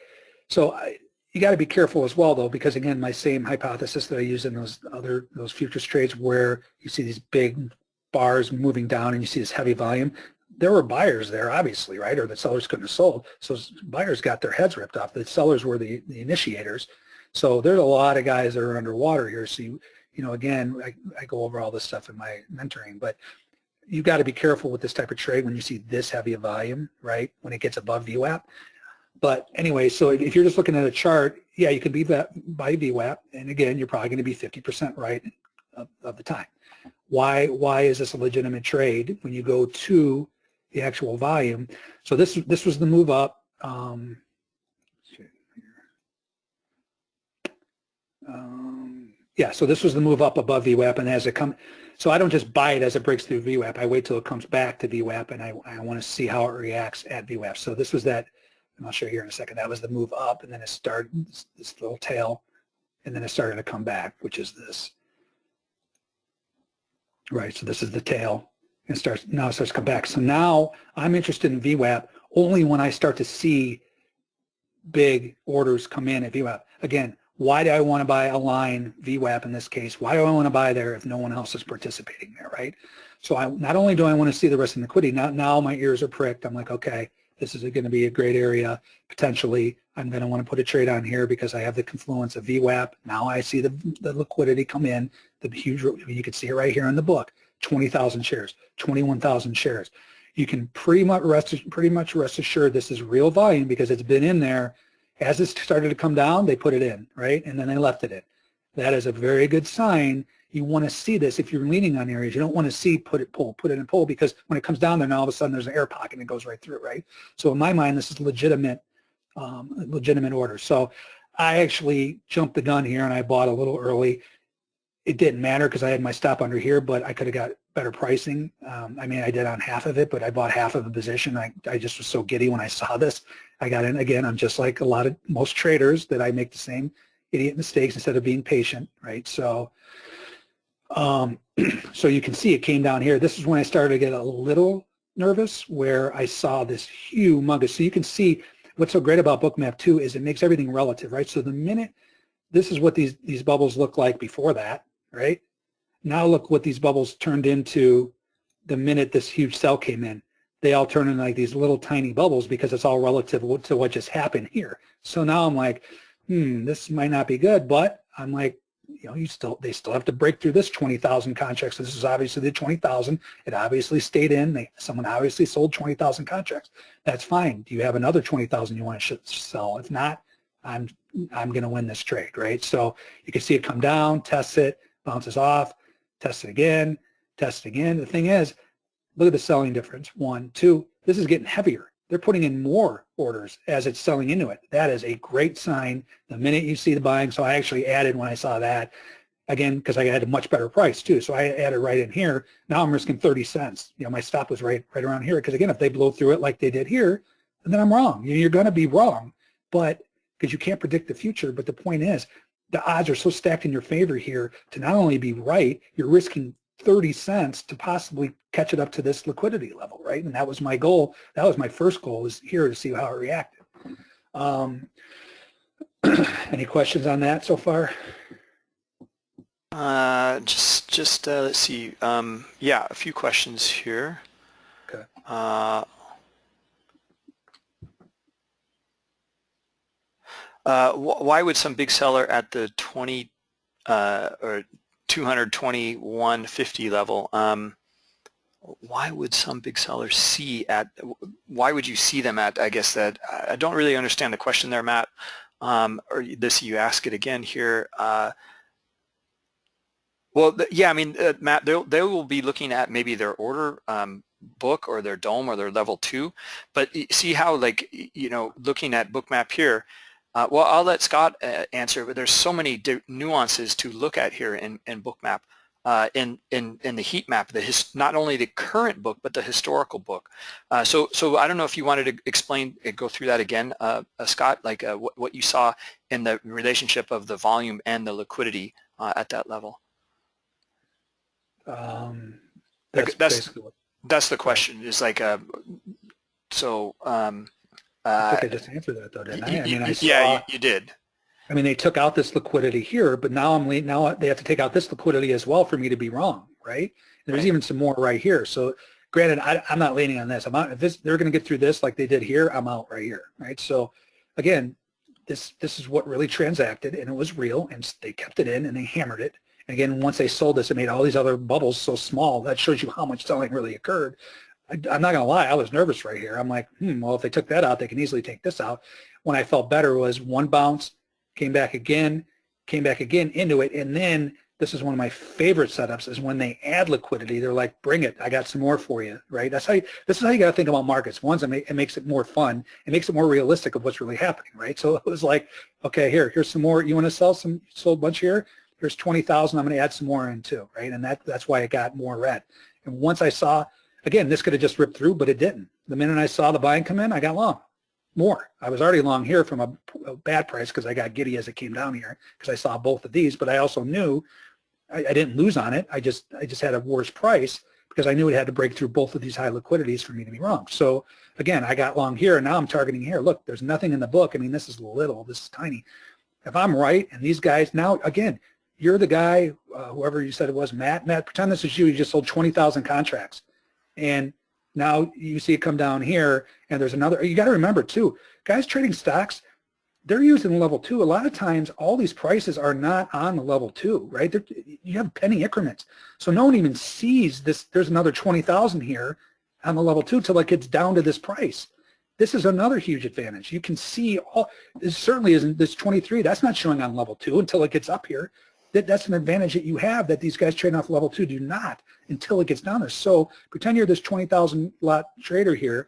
so I, you got to be careful as well though because again my same hypothesis that I use in those other those futures trades where you see these big bars moving down and you see this heavy volume there were buyers there obviously right or the sellers couldn't have sold. So buyers got their heads ripped off. The sellers were the, the initiators. So there's a lot of guys that are underwater here. So you, you know again I, I go over all this stuff in my mentoring but you've got to be careful with this type of trade when you see this heavy a volume, right, when it gets above VWAP. But anyway, so if you're just looking at a chart, yeah, you can be by VWAP, and again, you're probably going to be 50% right of, of, the time. Why, why is this a legitimate trade when you go to the actual volume? So this, this was the move up. Um, um, yeah, so this was the move up above VWAP, and as it comes, so I don't just buy it as it breaks through VWAP. I wait till it comes back to VWAP and I, I want to see how it reacts at VWAP. So this was that, and I'll show you here in a second, that was the move up and then it started, this, this little tail, and then it started to come back, which is this. Right, so this is the tail. and starts now it starts to come back. So now I'm interested in VWAP only when I start to see big orders come in at VWAP. Again, why do I want to buy a line VWAP in this case? Why do I want to buy there if no one else is participating there, right? So I not only do I want to see the rest of the liquidity, now, now my ears are pricked. I'm like, okay, this is going to be a great area potentially. I'm going to want to put a trade on here because I have the confluence of VWAP. Now I see the, the liquidity come in, the huge, you can see it right here in the book, 20,000 shares, 21,000 shares. You can pretty much rest, pretty much rest assured this is real volume because it's been in there as it started to come down, they put it in, right? And then they left it in. That is a very good sign. You want to see this if you're leaning on areas. You don't want to see put it pull, put it in pull because when it comes down there, now all of a sudden there's an air pocket and it goes right through, right? So in my mind, this is legitimate, um, legitimate order. So I actually jumped the gun here and I bought a little early. It didn't matter because I had my stop under here, but I could have got better pricing. Um, I mean, I did on half of it, but I bought half of a position. I, I just was so giddy when I saw this. I got in again. I'm just like a lot of most traders that I make the same idiot mistakes instead of being patient, right? So, um, [CLEARS THROAT] so you can see it came down here. This is when I started to get a little nervous where I saw this humongous. So you can see what's so great about Bookmap 2 is it makes everything relative, right? So the minute, this is what these, these bubbles look like before that, right? Now look what these bubbles turned into the minute this huge sell came in they all turn into like these little tiny bubbles because it's all relative to what just happened here. So now I'm like, hmm, this might not be good, but I'm like, you know, you still they still have to break through this 20,000 contracts. So this is obviously the 20,000. It obviously stayed in. They, someone obviously sold 20,000 contracts. That's fine. Do you have another 20,000 you want to sell? If not, I'm I'm going to win this trade, right? So you can see it come down, test it, bounces off, test it again, test it again. The thing is, Look at the selling difference. One, two, this is getting heavier. They're putting in more orders as it's selling into it. That is a great sign the minute you see the buying. So I actually added when I saw that, again, because I had a much better price too. So I added right in here. Now I'm risking 30 cents. You know, my stop was right, right around here. Because again, if they blow through it like they did here, then I'm wrong. You're going to be wrong. But because you can't predict the future. But the point is, the odds are so stacked in your favor here to not only be right, you're risking 30 cents to possibly catch it up to this liquidity level, right? And that was my goal. That was my first goal was here to see how it reacted. Um, [CLEARS THROAT] any questions on that so far? Uh, just, just uh, let's see. Um, yeah, a few questions here. Okay. Uh, uh, wh why would some big seller at the 20 uh, or 221.50 level, um, why would some big sellers see at, why would you see them at, I guess that, I don't really understand the question there, Matt, um, or this, you ask it again here. Uh, well, yeah, I mean, uh, Matt, they will be looking at maybe their order um, book or their DOM or their level two, but see how like, you know, looking at Bookmap here, uh, well, I'll let Scott uh, answer, but there's so many nuances to look at here in, in Bookmap. Uh, in, in, in the heat map, the his, not only the current book, but the historical book. Uh, so, so I don't know if you wanted to explain, uh, go through that again, uh, uh, Scott, like uh, what, what you saw in the relationship of the volume and the liquidity at that level. Um, that's, that's, that's, the question, is like, so, um, I uh, think I just answered that though, didn't I? I mean, I saw, yeah, you, you did. I mean, they took out this liquidity here, but now I'm now they have to take out this liquidity as well for me to be wrong, right? And there's right. even some more right here. So granted, I, am not leaning on this. I'm out, if this, they're going to get through this like they did here, I'm out right here, right? So again, this this is what really transacted and it was real and they kept it in and they hammered it. And again, once they sold this, it made all these other bubbles so small. That shows you how much selling really occurred. I, am not going to lie, I was nervous right here. I'm like, hmm, well, if they took that out, they can easily take this out. When I felt better was one bounce, came back again, came back again into it, and then this is one of my favorite setups is when they add liquidity, they're like, bring it, I got some more for you, right? That's how you, this is how you got to think about markets. One, it makes it more fun. It makes it more realistic of what's really happening, right? So [LAUGHS] it was like, okay, here, here's some more. You want to sell some, sold a bunch here? Here's 20,000. I'm going to add some more in too, right? And that, that's why it got more red. And once I saw, again, this could have just ripped through, but it didn't. The minute I saw the buying come in, I got long more. I was already long here from a, a bad price because I got giddy as it came down here because I saw both of these, but I also knew I, I, didn't lose on it. I just I just had a worse price because I knew it had to break through both of these high liquidities for me to be wrong. So again, I got long here and now I'm targeting here. Look, there's nothing in the book. I mean, this is little, this is tiny. If I'm right and these guys now, again, you're the guy, uh, whoever you said it was, Matt, Matt, pretend this is you, you just sold 20,000 contracts. And now you see it come down here and there's another, you got to remember too, guys trading stocks, they're using level two. A lot of times all these prices are not on the level two, right? They're, you have penny increments. So no one even sees this, there's another 20,000 here on the level two till it gets down to this price. This is another huge advantage. You can see all, this certainly isn't, this 23, that's not showing on level two until it gets up here that, that's an advantage that you have that these guys trading off level two do not until it gets down there. So pretend you're this 20,000 lot trader here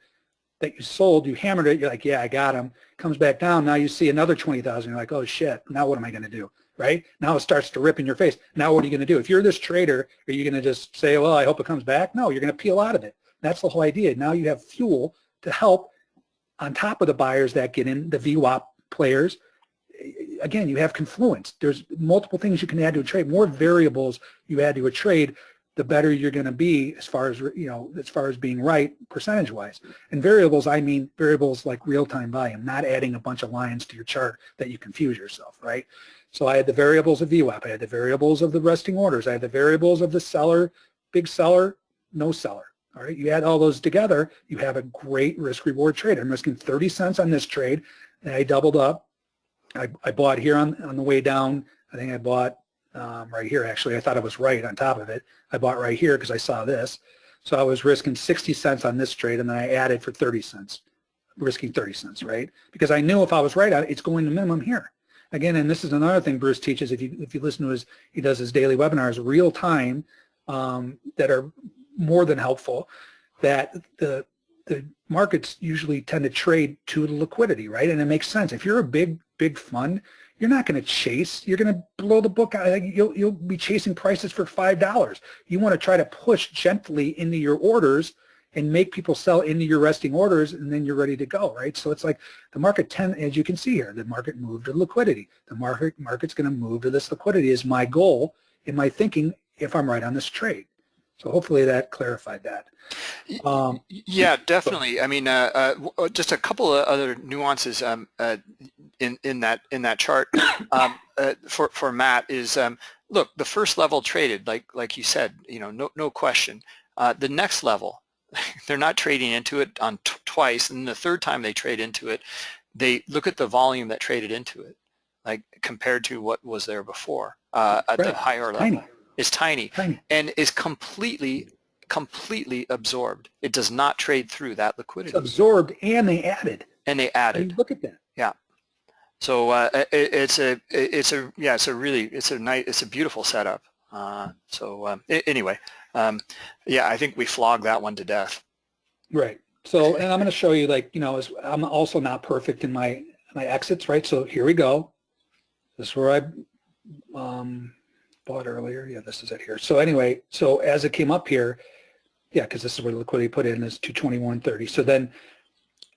that you sold, you hammered it, you're like, yeah, I got him. Comes back down, now you see another 20,000, you're like, oh shit, now what am I gonna do, right? Now it starts to rip in your face. Now what are you gonna do? If you're this trader, are you gonna just say, well, I hope it comes back? No, you're gonna peel out of it. That's the whole idea. Now you have fuel to help on top of the buyers that get in, the VWAP players, again, you have confluence. There's multiple things you can add to a trade. More variables you add to a trade, the better you're going to be as far as you know, as far as being right percentage-wise. And variables, I mean variables like real-time volume, not adding a bunch of lines to your chart that you confuse yourself, right? So I had the variables of VWAP, I had the variables of the resting orders, I had the variables of the seller, big seller, no seller. All right, you add all those together, you have a great risk-reward trade. I'm risking 30 cents on this trade, and I doubled up I, I bought here on, on the way down. I think I bought um, right here actually. I thought I was right on top of it. I bought right here because I saw this. So I was risking 60 cents on this trade and then I added for 30 cents, risking 30 cents, right? Because I knew if I was right it's going to minimum here. Again, and this is another thing Bruce teaches if you if you listen to his, he does his daily webinars real time um, that are more than helpful, that the the markets usually tend to trade to the liquidity, right? And it makes sense. If you're a big big fund, you're not going to chase. You're going to blow the book out. You'll, you'll be chasing prices for $5. You want to try to push gently into your orders and make people sell into your resting orders and then you're ready to go, right? So it's like the market, ten, as you can see here, the market moved to liquidity. The market market's going to move to this liquidity is my goal in my thinking if I'm right on this trade. So hopefully that clarified that. Um, yeah, definitely. I mean, uh, uh, uh, just a couple of other nuances um, uh, in in that in that chart [COUGHS] um, uh, for for Matt is um, look the first level traded like like you said, you know, no no question. Uh, the next level, [LAUGHS] they're not trading into it on twice, and the third time they trade into it, they look at the volume that traded into it, like compared to what was there before uh, at Right. the higher level. Tiny, It's tiny tiny. and is completely, completely absorbed. It does not trade through that It's liquidity. absorbed and they added. And they I mean, added. look at that. Yeah. So uh, it, it's a, it's a, yeah, it's a really, it's a nice, it's a beautiful setup. Uh, so um, anyway, um, yeah, I think we flogged that one to death. Right. So, and I'm going to show you like, you know, as I'm also not perfect in my, my exits, right? So here we go. This is where I um, bought earlier. Yeah, this is it here. So anyway, so as it came up here, yeah, because this is where the liquidity put in is 221.30. So then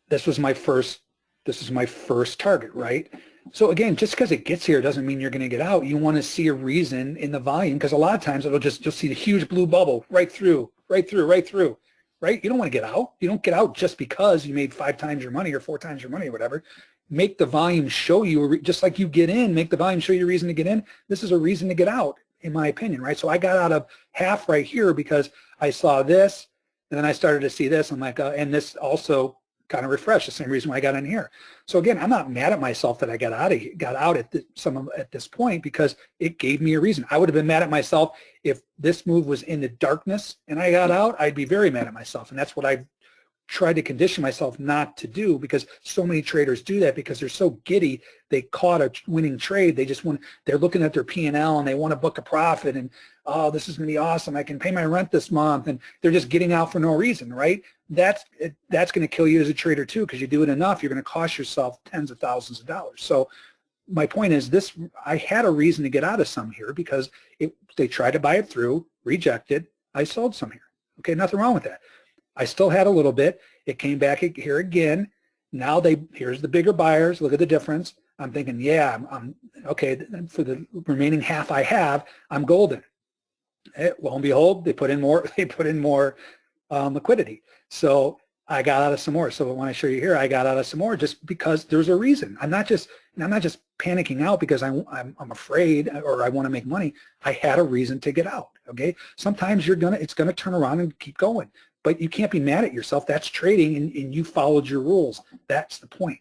this was my first, this is my first target, right? So again, just because it gets here doesn't mean you're going to get out. You want to see a reason in the volume because a lot of times it'll just, you'll see the huge blue bubble right through, right through, right through right? You don't want to get out. You don't get out just because you made five times your money or four times your money or whatever. Make the volume show you, just like you get in, make the volume show you a reason to get in. This is a reason to get out, in my opinion, right? So I got out of half right here because I saw this, and then I started to see this. I'm like, uh, and this also kind of refreshed, the same reason why I got in here. So again, I'm not mad at myself that I got out of got out at the, some of, at this point because it gave me a reason. I would have been mad at myself if this move was in the darkness and I got out, I'd be very mad at myself. And that's what I've tried to condition myself not to do because so many traders do that because they're so giddy. They caught a winning trade. They just want, they're looking at their P&L and they want to book a profit and, oh, this is going to be awesome. I can pay my rent this month. And they're just getting out for no reason, right? That's, that's going to kill you as a trader too because you do it enough, you're going to cost yourself tens of thousands of dollars. So my point is this, I had a reason to get out of some here because it, they tried to buy it through, rejected, I sold some here. Okay, nothing wrong with that. I still had a little bit. It came back here again. Now they, here's the bigger buyers. Look at the difference. I'm thinking, yeah, I'm, I'm okay. For the remaining half I have, I'm golden. Eh, lo and behold, they put in more. [LAUGHS] They put in more um, liquidity. So I got out of some more. So when I show you here, I got out of some more just because there's a reason. I'm not just I'm not just panicking out because I'm, I'm, I'm afraid or I want to make money. I had a reason to get out. Okay. Sometimes you're gonna it's gonna turn around and keep going, but you can't be mad at yourself. That's trading, and, and you followed your rules. That's the point.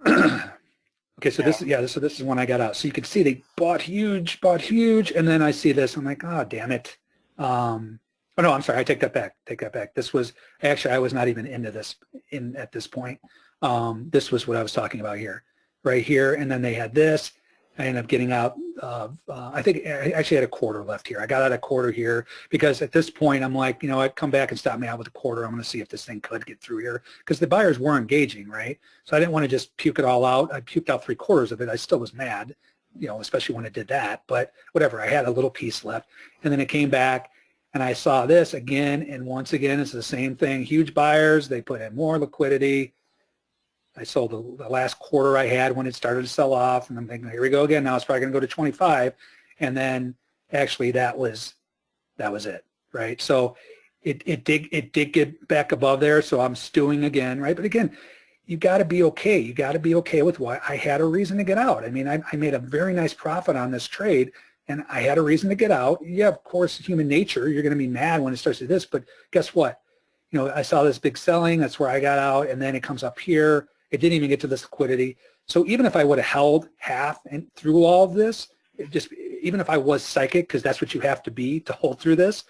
[CLEARS THROAT] okay, so this is yeah, so this is when I got out. So you can see they bought huge, bought huge, and then I see this. I'm like, oh damn it. Um, oh no, I'm sorry. I take that back. Take that back. This was actually I was not even into this in at this point. Um, this was what I was talking about here, right here, and then they had this. I ended up getting out. Uh, uh, I think I actually had a quarter left here. I got out a quarter here because at this point I'm like, you know, I'd come back and stop me out with a quarter. I'm going to see if this thing could get through here because the buyers were engaging, right? So I didn't want to just puke it all out. I puked out three quarters of it. I still was mad, you know, especially when it did that. But whatever, I had a little piece left, and then it came back, and I saw this again, and once again, it's the same thing. Huge buyers. They put in more liquidity. I sold the, the, last quarter I had when it started to sell off, and I'm thinking, here we go again. Now it's probably going to go to 25, and then actually that was that was it, right? So it it did it did get back above there, so I'm stewing again, right? But again, you got to be okay. You got to be okay with why I had a reason to get out. I mean, I, I made a very nice profit on this trade, and I had a reason to get out. Yeah, of course, human nature. You're going to be mad when it starts to this, but guess what? You know, I saw this big selling. That's where I got out, and then it comes up here it didn't even get to this liquidity. So even if I would have held half and through all of this, just even if I was psychic, because that's what you have to be to hold through this,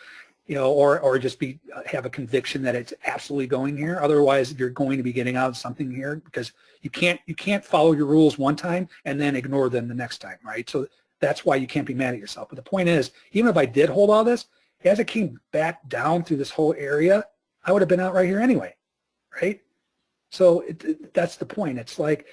you know, or or just be uh, have a conviction that it's absolutely going here. Otherwise, you're going to be getting out of something here because you can't you can't follow your rules one time and then ignore them the next time, right? So that's why you can't be mad at yourself. But the point is, even if I did hold all this, as it came back down through this whole area, I would have been out right here anyway, right? So it, that's the point. It's like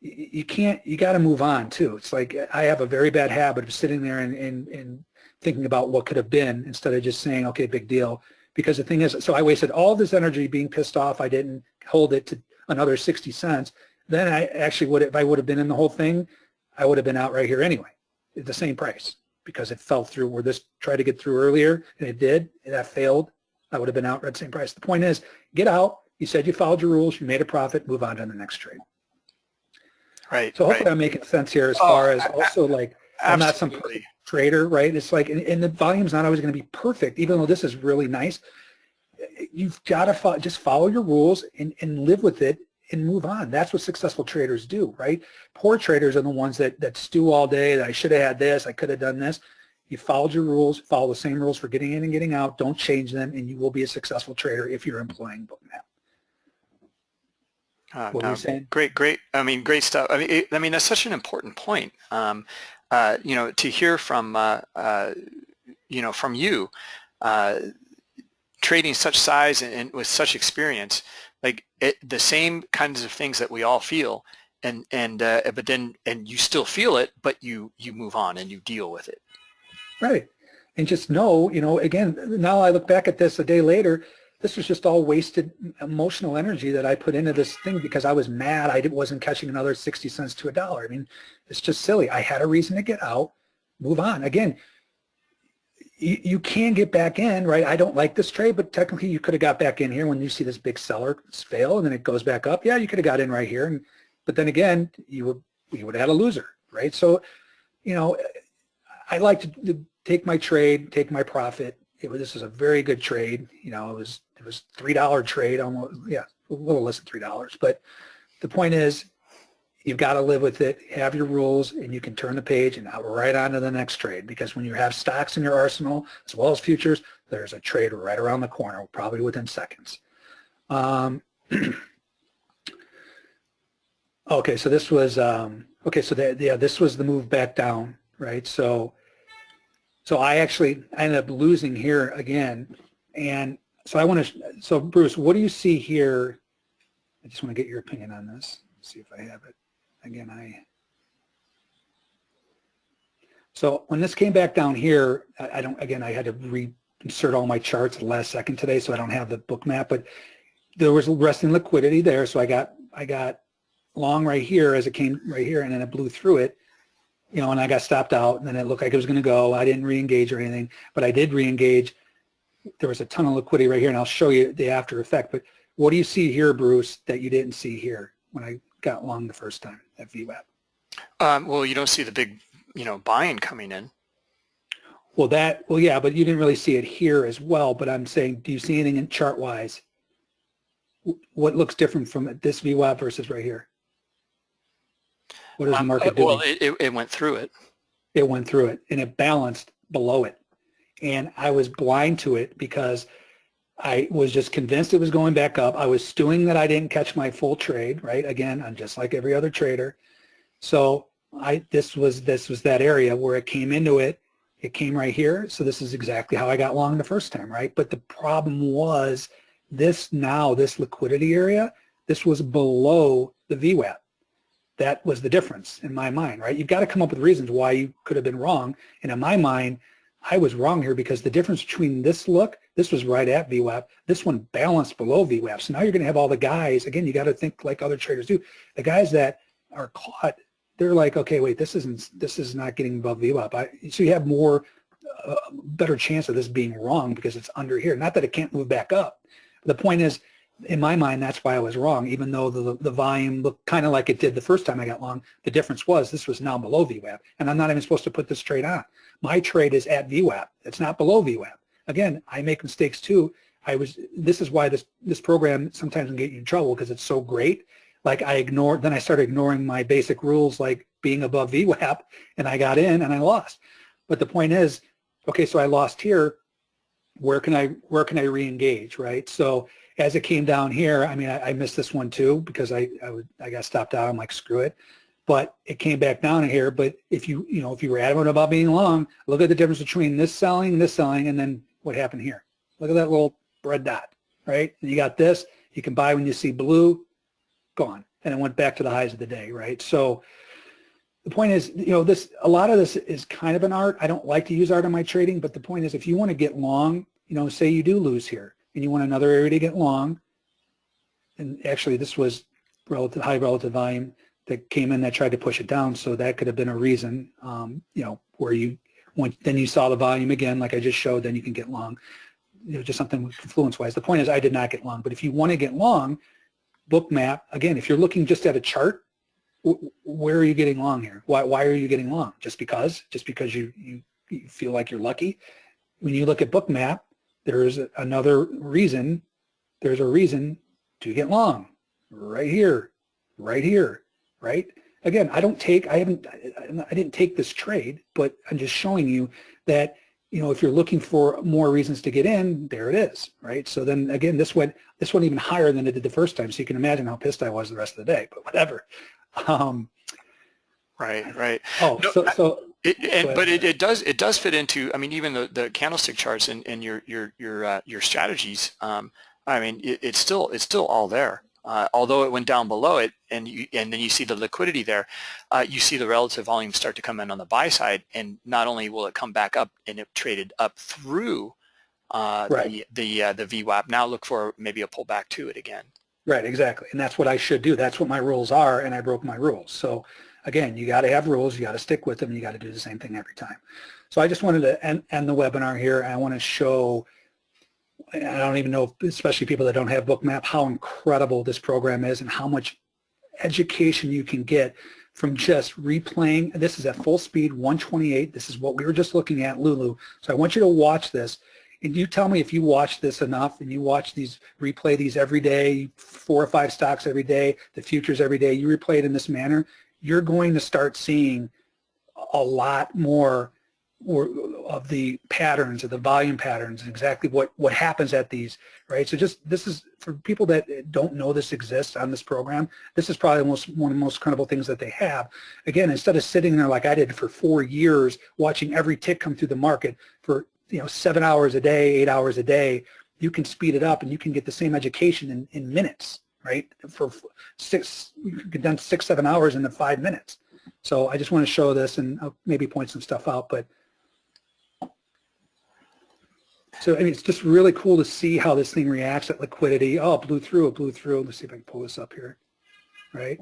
you can't, you got to move on too. It's like I have a very bad habit of sitting there and, and, and thinking about what could have been instead of just saying, okay, big deal. Because the thing is, so I wasted all this energy being pissed off. I didn't hold it to another 60 cents. Then I actually would, if I would have been in the whole thing, I would have been out right here anyway at the same price because it fell through where this tried to get through earlier and it did, and that failed. I would have been out at the same price. The point is, get out, you said you followed your rules, you made a profit, move on to the next trade. Right. So hopefully right. I'm making sense here as Oh, far as also like, I'm not some Absolutely. trader, right? It's like, and, and the volume's not always going to be perfect, even though this is really nice. You've got to fo just follow your rules and, and live with it and move on. That's what successful traders do, right? Poor traders are the ones that, that stew all day, that I should have had this, I could have done this. You followed your rules, follow the same rules for getting in and getting out, don't change them, and you will be a successful trader if you're employing book Bookmap. Uh, What were you saying? Great, great. I mean, great stuff. I mean, it, I mean that's such an important point. Um, uh, you know, to hear from uh, uh, you know from you, uh, trading such size and, and with such experience, like it, the same kinds of things that we all feel, and and uh, but then and you still feel it, but you you move on and you deal with it. Right. And just know, you know, again, now I look back at this a day later, this was just all wasted emotional energy that I put into this thing because I was mad I wasn't catching another 60 cents to a dollar. I mean, it's just silly. I had a reason to get out, move on. Again, you, you can get back in, right? I don't like this trade, but technically you could have got back in here when you see this big seller fail and then it goes back up. Yeah, you could have got in right here. And, but then again, you would, you would have had a loser, right? So, you know, I like to, to take my trade, take my profit. It this was a very good trade. You know, it was it was three dollar trade, almost yeah, a little less than three dollars. But the point is, you've got to live with it. Have your rules, and you can turn the page and right on to the next trade. Because when you have stocks in your arsenal as well as futures, there's a trade right around the corner, probably within seconds. Um, [CLEARS THROAT] okay, so this was um, okay. So yeah, this was the move back down, right? So so I actually I ended up losing here again. And so I want to, so Bruce, what do you see here? I just want to get your opinion on this. See if I have it. Again, I, so when this came back down here, I, I don't, again, I had to reinsert all my charts at the last second today, so I don't have the Bookmap, but there was resting liquidity there. So I got, I got long right here as it came right here and then it blew through it you know, and I got stopped out, and then it looked like it was going to go. I didn't re-engage or anything, but I did re-engage. There was a ton of liquidity right here, and I'll show you the after effect. But what do you see here, Bruce, that you didn't see here when I got long the first time at VWAP? Um, well, you don't see the big, you know, buying coming in. Well, that, well, yeah, but you didn't really see it here as well. But I'm saying, do you see anything in chart-wise? What looks different from this VWAP versus right here? What is the Um, market uh, doing? well, it, it, it went through it. it went through it and it balanced below it. And I was blind to it because I was just convinced it was going back up. I was stewing that I didn't catch my full trade, right? Again, I'm just like every other trader. So I this was this was that area where it came into it. It came right here. So this is exactly how I got long the first time, right? But the problem was this now, this liquidity area, this was below the VWAP that was the difference in my mind, right? You've got to come up with reasons why you could have been wrong. And in my mind, I was wrong here because the difference between this look, this was right at VWAP, this one balanced below VWAP. So now you're going to have all the guys, again, you got to think like other traders do. The guys that are caught, they're like, okay, wait, this isn't, this is not getting above VWAP. I, so you have more, uh, better chance of this being wrong because it's under here. Not that it can't move back up. The point is, in my mind, that's why I was wrong, even though the, the volume looked kind of like it did the first time I got long. The difference was this was now below VWAP, and I'm not even supposed to put this trade on. My trade is at VWAP. It's not below VWAP. Again, I make mistakes too. I was. This is why this this program sometimes can get you in trouble because it's so great. Like I ignored, then I started ignoring my basic rules, like being above [LAUGHS] VWAP, and I got in and I lost. But the point is, okay, so I lost here. Where can I where can I reengage, right? So as it came down here, I mean, I, I missed this one too because I, I, would, I got stopped out. I'm like, screw it. But it came back down here. But if you, you know, if you were adamant about being long, look at the difference between this selling, this selling, and then what happened here. Look at that little red dot, right? And you got this. You can buy when you see blue, gone. And it went back to the highs of the day, right? So the point is, you know, this a lot of this is kind of an art. I don't like to use art in my trading, but the point is if you want to get long, you know, say you do lose here and you want another area to get long, and actually this was relative high relative volume that came in that tried to push it down, so that could have been a reason, um, you know, where you went, then you saw the volume again, like I just showed, then you can get long. You know, just something confluence-wise. The point is I did not get long, but if you want to get long, Bookmap, again, if you're looking just at a chart, where are you getting long here? Why, why are you getting long? Just because? Just because you, you, you feel like you're lucky? When you look at Bookmap, there's another reason, there's a reason to get long. right here, right here, right? Again, I don't take, I haven't, I didn't take this trade, but I'm just showing you that, you know, if you're looking for more reasons to get in, there it is, right? So then again, this went, this went even higher than it did the first time. So you can imagine how pissed I was the rest of the day, but whatever. Um, right, right. Oh, No, so, so It, and, but it, it does it does fit into I mean even the, the candlestick charts and, and your your your uh, your strategies um, I mean it, it's still it's still all there uh, although it went down below it and you and then you see the liquidity there uh, you see the relative volume start to come in on the buy side and not only will it come back up and it traded up through uh, Right. the the uh, the VWAP now look for maybe a pullback to it again Right, exactly. And that's what I should do. That's what my rules are, and I broke my rules. So again, you got to have rules. You got to stick with them. and You got to do the same thing every time. So I just wanted to end, end the webinar here. I want to show, I don't even know, especially people that don't have Bookmap, how incredible this program is and how much education you can get from just replaying. This is at full speed, 128. This is what we were just looking at, Lulu. So I want you to watch this. And you tell me if you watch this enough and you watch these, replay these every day, four or five stocks every day, the futures every day, you replay it in this manner, you're going to start seeing a lot more or of the patterns, of the volume patterns, and exactly what, what happens at these, right? So just, this is, for people that don't know this exists on this program, this is probably most, one of the most credible things that they have. Again, instead of sitting there like I did for four years, watching every tick come through the market for you know, seven hours a day, eight hours a day, you can speed it up and you can get the same education in, in minutes, right? For six, you can done six, seven hours in the five minutes. So I just want to show this and I'll maybe point some stuff out, but so I mean, it's just really cool to see how this thing reacts at liquidity. Oh, it blew through, it blew through. Let's see if I can pull this up here, right?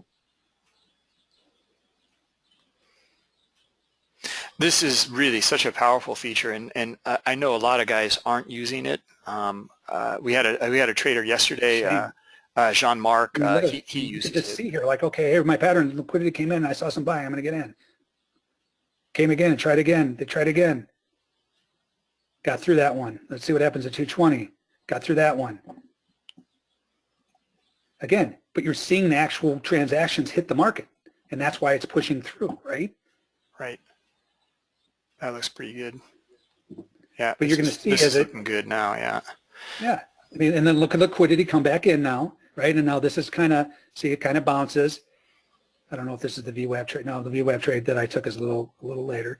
This is really such a powerful feature, and and uh, I know a lot of guys aren't using it. Um, uh, we had a we had a trader yesterday, uh, uh, Jean Marc. Uh, he he uses just it. see here, like, okay, here my pattern, liquidity came in, I saw some buying, I'm going to get in. Came again and tried again. They tried again. Got through that one. Let's see what happens at 220. Got through that one. Again, but you're seeing the actual transactions hit the market, and that's why it's pushing through, right? Right. That looks pretty good. Yeah. But you're gonna see this as is it- looking good now. Yeah. Yeah. I mean, and then look at liquidity come back in now, right? And now this is kind of, see, it kind of bounces. I don't know if this is the VWAP trade. No, the VWAP trade that I took is a little, a little later.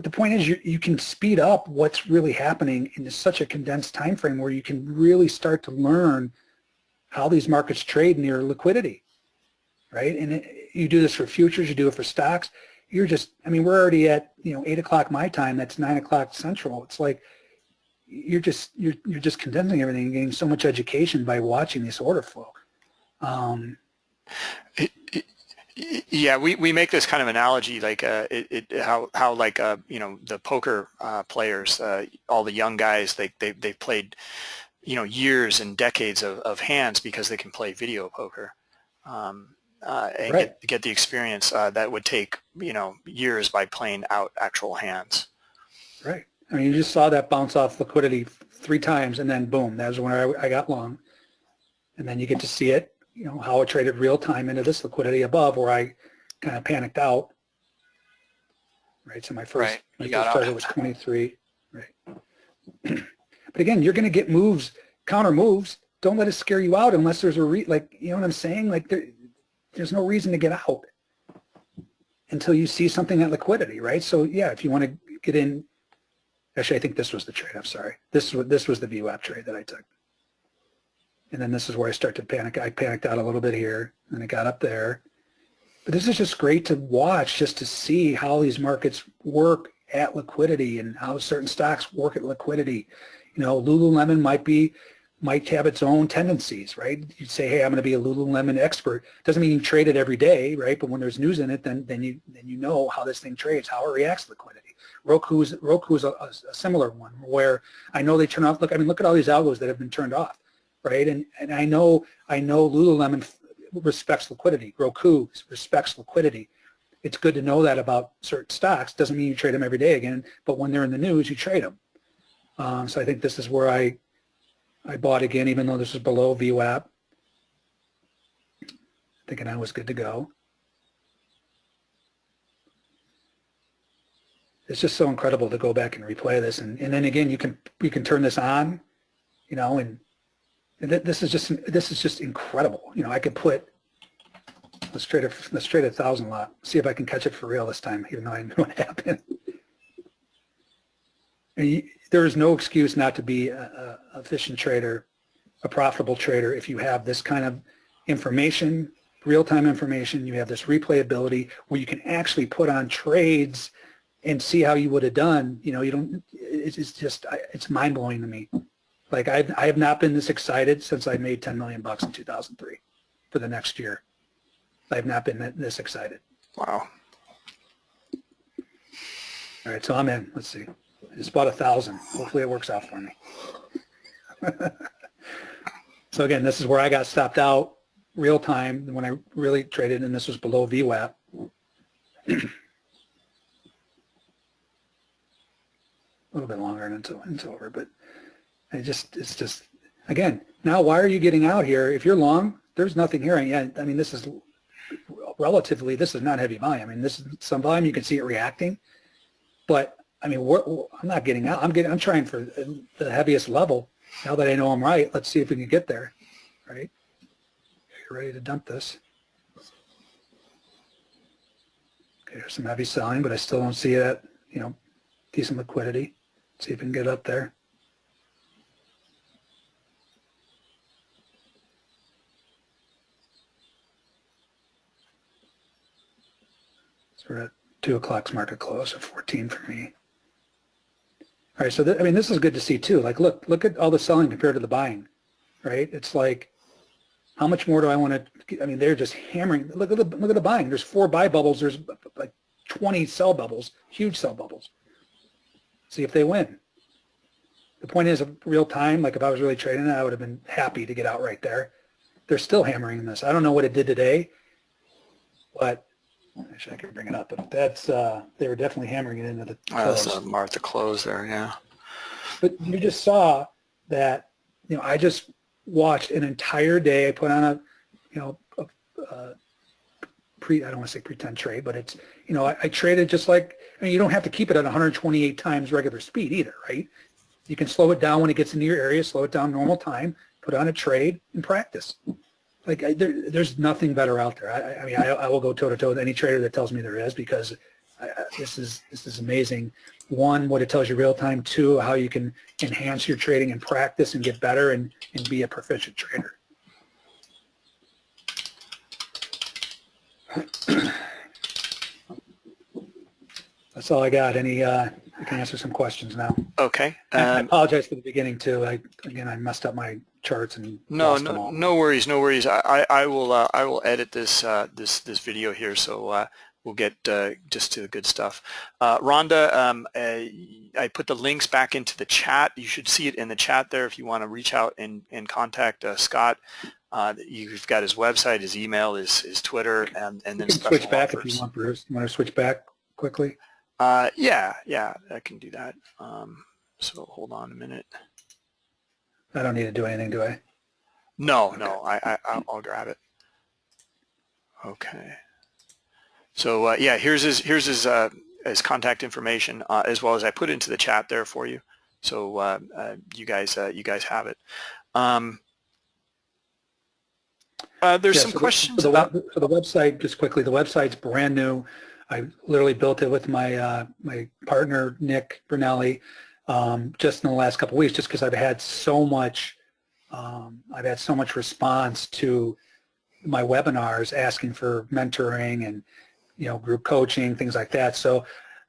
But the point is you, you can speed up what's really happening in such a condensed time frame where you can really start to learn how these markets trade near liquidity, right? And it, you do this for futures, you do it for stocks. You're just, I mean, we're already at, you know, 8 o'clock my time, that's 9 o'clock central. It's like, you're just you're you're just condensing everything and getting so much education by watching this order flow. Um, Yeah, we, we make this kind of analogy like uh, it, it how how like uh, you know the poker uh, players, uh, all the young guys they they they've played you know years and decades of, of hands because they can play video poker um, uh, and Right. get get the experience uh, that would take you know years by playing out actual hands. right. I mean, you just saw that bounce off liquidity three times, and then boom, that was when I, I got long. And then you get to see it, you know, how it traded real time into this liquidity above, where I kind of panicked out. Right. So my first Right. my first target was 23. Right. [CLEARS THROAT] but again, you're going to get moves, counter moves. Don't let it scare you out unless there's a re like you know what I'm saying. Like there, there's no reason to get out until you see something at liquidity, right? So yeah, if you want to get in, actually, I think this was the trade. I'm sorry. This was this was the VWAP trade that I took. And then this is where I start to panic. I panicked out a little bit here, and it got up there. But this is just great to watch, just to see how these markets work at liquidity and how certain stocks work at liquidity. You know, Lululemon might be might have its own tendencies, right? You say, hey, I'm going to be a Lululemon expert. Doesn't mean you trade it every day, right? But when there's news in it, then then you then you know how this thing trades, how it reacts to liquidity. Roku is Roku is a, a, a similar one where I know they turn off. Look, I mean, look at all these algos that have been turned off, right? And and I know I know Lululemon respects liquidity. Roku respects liquidity. It's good to know that about certain stocks. Doesn't mean you trade them every day again, but when they're in the news, you trade them. Um, so I think this is where I I bought again, even though this is below VWAP. thinking I was good to go. It's just so incredible to go back and replay this. And, and then again, you can, you can turn this on, you know, and, this is just, this is just incredible. You know, I could put, let's trade it, let's trade a thousand lot. See if I can catch it for real this time, even though I [LAUGHS] know what happened. And you, there is no excuse not to be a, a efficient trader, a profitable trader if you have this kind of information, real-time information, you have this replayability where you can actually put on trades and see how you would have done. You know, you don't, it's, just, it's mind-blowing to me. Like I've, I have not been this excited since I made 10 million bucks in 2003 for the next year. I've not been this excited. Wow. All right, so I'm in. Let's see. It's about a thousand. Hopefully it works out for me. [LAUGHS] so again, this is where I got stopped out real time when I really traded, and this was below VWAP. [CLEARS THROAT] a little bit longer and it's, it's over, but it just it's just again now why are you getting out here if you're long? There's nothing here. Yeah, I mean this is relatively this is not heavy volume. I mean this is some volume you can see it reacting, but I mean, I'm not getting out. I'm getting. I'm trying for the heaviest level. Now that I know I'm right, let's see if we can get there. Right? You're ready to dump this. Okay, there's some heavy selling, but I still don't see it. You know, decent liquidity. Let's see if we can get up there. So we're two o'clock's market close at 14 for me. All right, so I mean, this is good to see too. Like, look, look at all the selling compared to the buying, right? It's like, how much more do I want to? I mean, they're just hammering. Look at the look at the buying. There's four buy bubbles. There's like 20 sell bubbles, huge sell bubbles. See if they win. The point is, real time. Like if I was really trading I would have been happy to get out right there. They're still hammering this. I don't know what it did today, but Actually, I can bring it up, but that's uh, they were definitely hammering it into the close. Oh, that's a Martha close there, yeah. But you just saw that, you know, I just watched an entire day. I put on a, you know, a, a pre, I don't want to say pretend trade, but it's, you know, I, I traded just like, I mean, you don't have to keep it at 128 times regular speed either, right? You can slow it down when it gets into your area, slow it down normal time, put on a trade and practice like I, there, there's nothing better out there. I, I mean, I, I, will go toe to toe with any trader that tells me there is because this is this is amazing. One, what it tells you real time. Two, how you can enhance your trading and practice and get better and, and be a proficient trader. [CLEARS THROAT] That's all I got. Any, uh, I can answer some questions now. Okay. Um, I apologize for the beginning too. I, again, I messed up my charts and no no no worries no worries I I, I will uh, I will edit this uh, this this video here so uh, we'll get uh, just to the good stuff uh, Rhonda um, uh, I put the links back into the chat you should see it in the chat there if you want to reach out and, and contact Scott you've got his website his email his, his Twitter and, and then you can switch back offers. if you want Bruce you want to switch back quickly yeah yeah I can do that um, so hold on a minute I don't need to do anything, do I? No, no, I, I I'll grab it. Okay. So uh, yeah, here's his here's his uh, his contact information uh, as well as I put into the chat there for you. So uh, uh, you guys uh, you guys have it. Um, there's yeah, some so questions the, so about the, so the website. Just quickly, the website's brand new. I literally built it with my my partner Nick Brunelli um, just in the last couple weeks, just because I've had so much, um, I've had so much response to my webinars asking for mentoring and you know group coaching, things like that. So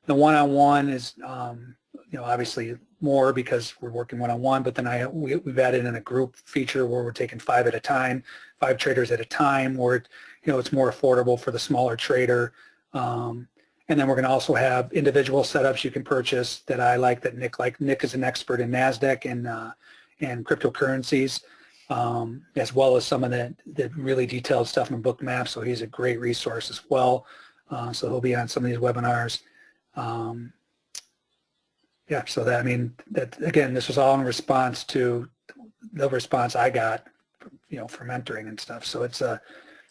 the one-on-one is um, you know obviously more because we're working one-on-one, but then I we, have added in a group feature where we're taking five at a time, five traders at a time, where you know it's more affordable for the smaller trader. Um, and then we're going to also have individual setups you can purchase that I like that Nick like. Nick is an expert in NASDAQ and, uh, and cryptocurrencies, um, as well as some of the, the really detailed stuff in Bookmap. So he's a great resource as well. Uh, so he'll be on some of these webinars. Um, yeah, so that, I mean, that again, this was all in response to the response I got, you know, for mentoring and stuff. So it's a,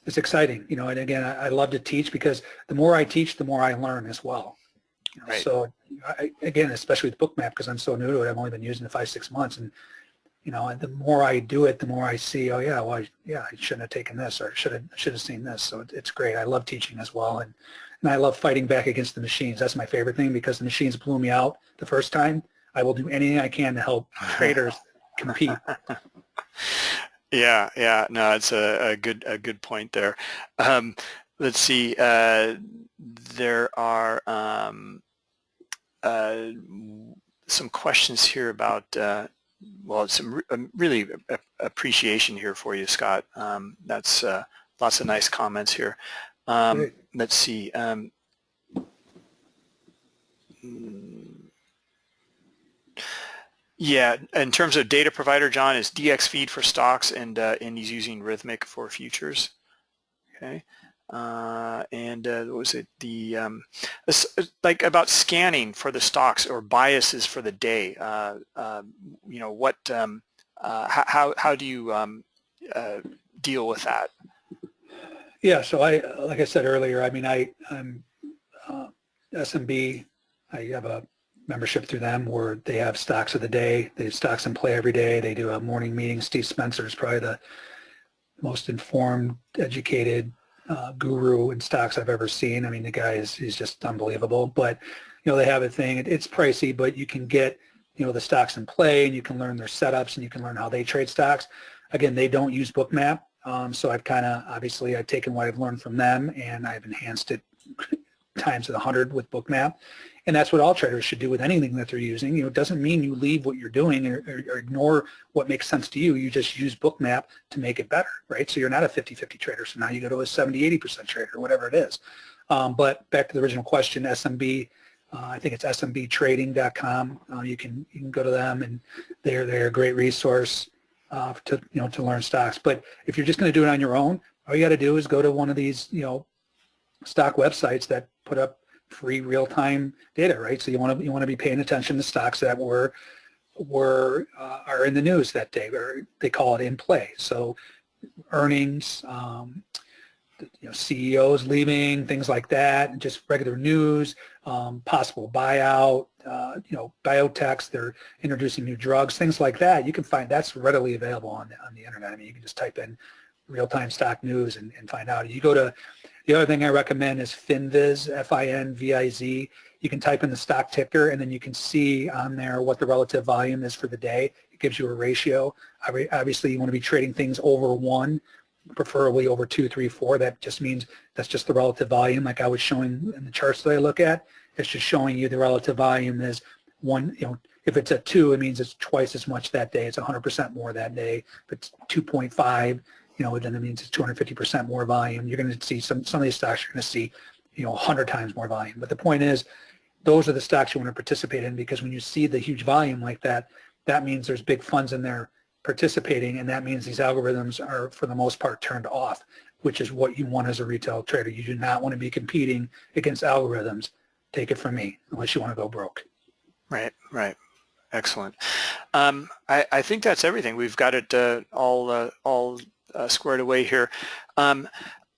it's exciting, you know, and again, I, I love to teach because the more I teach, the more I learn as well. You know, Right. So I, again, especially with Bookmap, because I'm so new to it, I've only been using it five, six months, and you know, and the more I do it, the more I see, oh yeah, well, I, yeah, I shouldn't have taken this, or should have should have seen this. So it, it's great. I love teaching as well, and and I love fighting back against the machines. That's my favorite thing because the machines blew me out the first time. I will do anything I can to help [LAUGHS] traders compete. [LAUGHS] Yeah, yeah, no, it's a, a good a good point there. Um, let's see, uh, there are um, uh, some questions here about, uh, well, some um, really appreciation here for you, Scott. Um, that's uh, lots of nice comments here. Um, let's see. Um, mm, yeah, in terms of data provider, John, is dxFeed for stocks and uh, and he's using Rithmic for futures. Okay, uh, and uh, what was it the um, like about scanning for the stocks or biases for the day? Uh, uh, you know what? Um, uh, how how do you um, uh, deal with that? Yeah, so I, like I said earlier, I mean, I, I'm SMB. I have a membership through them where they have stocks of the day. They have stocks in play every day. They do a morning meeting. Steve Spencer is probably the most informed, educated uh, guru in stocks I've ever seen. I mean, the guy is he's just unbelievable. But you know, they have a thing. It, it's pricey, but you can get you know the stocks in play, and you can learn their setups, and you can learn how they trade stocks. Again, they don't use Bookmap, um, so I've kind of obviously I've taken what I've learned from them, and I've enhanced it [LAUGHS] times a hundred with Bookmap. And that's what all traders should do with anything that they're using. You know, it doesn't mean you leave what you're doing or, or, or ignore what makes sense to you. You just use Bookmap to make it better, right? So you're not a 50-50 trader. So now you go to a 70-80% trader, or whatever it is. Um, but back to the original question, SMB, uh, I think it's smbtrading.com. Uh, you can you can go to them, and they're they're a great resource uh, to you know to learn stocks. But if you're just going to do it on your own, all you got to do is go to one of these you know stock websites that put up free real-time data, right? So you want to you want to be paying attention to stocks that were were uh, are in the news that day, or they call it in play. So earnings, um, you know, CEOs leaving, things like that, just regular news, um, possible buyout, uh, you know, biotechs, they're introducing new drugs, things like that. You can find that's readily available on the, on the internet. I mean, you can just type in real-time stock news and, and find out. You go to the other thing I recommend is FinViz, F-I-N-V-I-Z. You can type in the stock ticker and then you can see on there what the relative volume is for the day. It gives you a ratio. Obviously, you want to be trading things over one, preferably over two, three, four. That just means that's just the relative volume like I was showing in the charts that I look at. It's just showing you the relative volume is one, you know, if it's a two, it means it's twice as much that day. It's 100% more that day. If it's 2.5, you know, then it means it's 250% more volume. You're going to see some, some of these stocks you're going to see, you know, 100 times more volume. But the point is, those are the stocks you want to participate in because when you see the huge volume like that, that means there's big funds in there participating and that means these algorithms are for the most part turned off, which is what you want as a retail trader. You do not want to be competing against algorithms. Take it from me, unless you want to go broke. Right, right. Excellent. Um, I, I think that's everything. We've got it uh, all uh, all uh, squared away here. Um,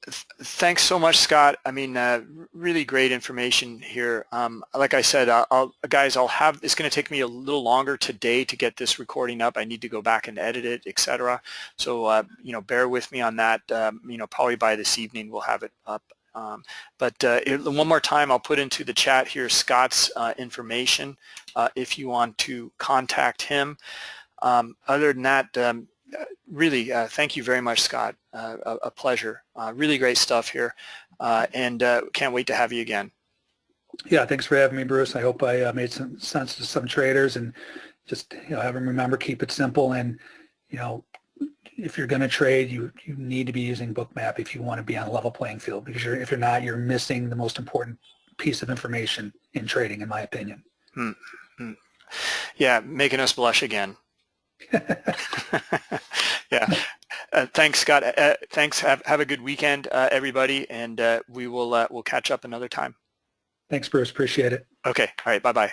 th thanks so much, Scott. I mean, uh, really great information here. Um, like I said, I'll, guys, I'll have. It's going to take me a little longer today to get this recording up. I need to go back and edit it, etc. So, uh, you know, bear with me on that. Um, you know, probably by this evening we'll have it up. Um, but uh, one more time, I'll put into the chat here Scott's uh, information uh, if you want to contact him. Um, other than that, um, really, uh, thank you very much, Scott. Uh, a, a, pleasure. Uh, really great stuff here, and can't wait to have you again. Yeah, thanks for having me, Bruce. I hope I made some sense to some traders, and just you know, have them remember keep it simple, and you know, if you're going to trade, you you need to be using Bookmap if you want to be on a level playing field. Because you're, if you're not, you're missing the most important piece of information in trading, in my opinion. Hmm. Hmm. Yeah, making us blush again. [LAUGHS] yeah. Uh, thanks, Scott. Uh, thanks. Have have a good weekend, uh, everybody, and uh, we will uh, we'll catch up another time. Thanks, Bruce. Appreciate it. Okay. All right. Bye bye.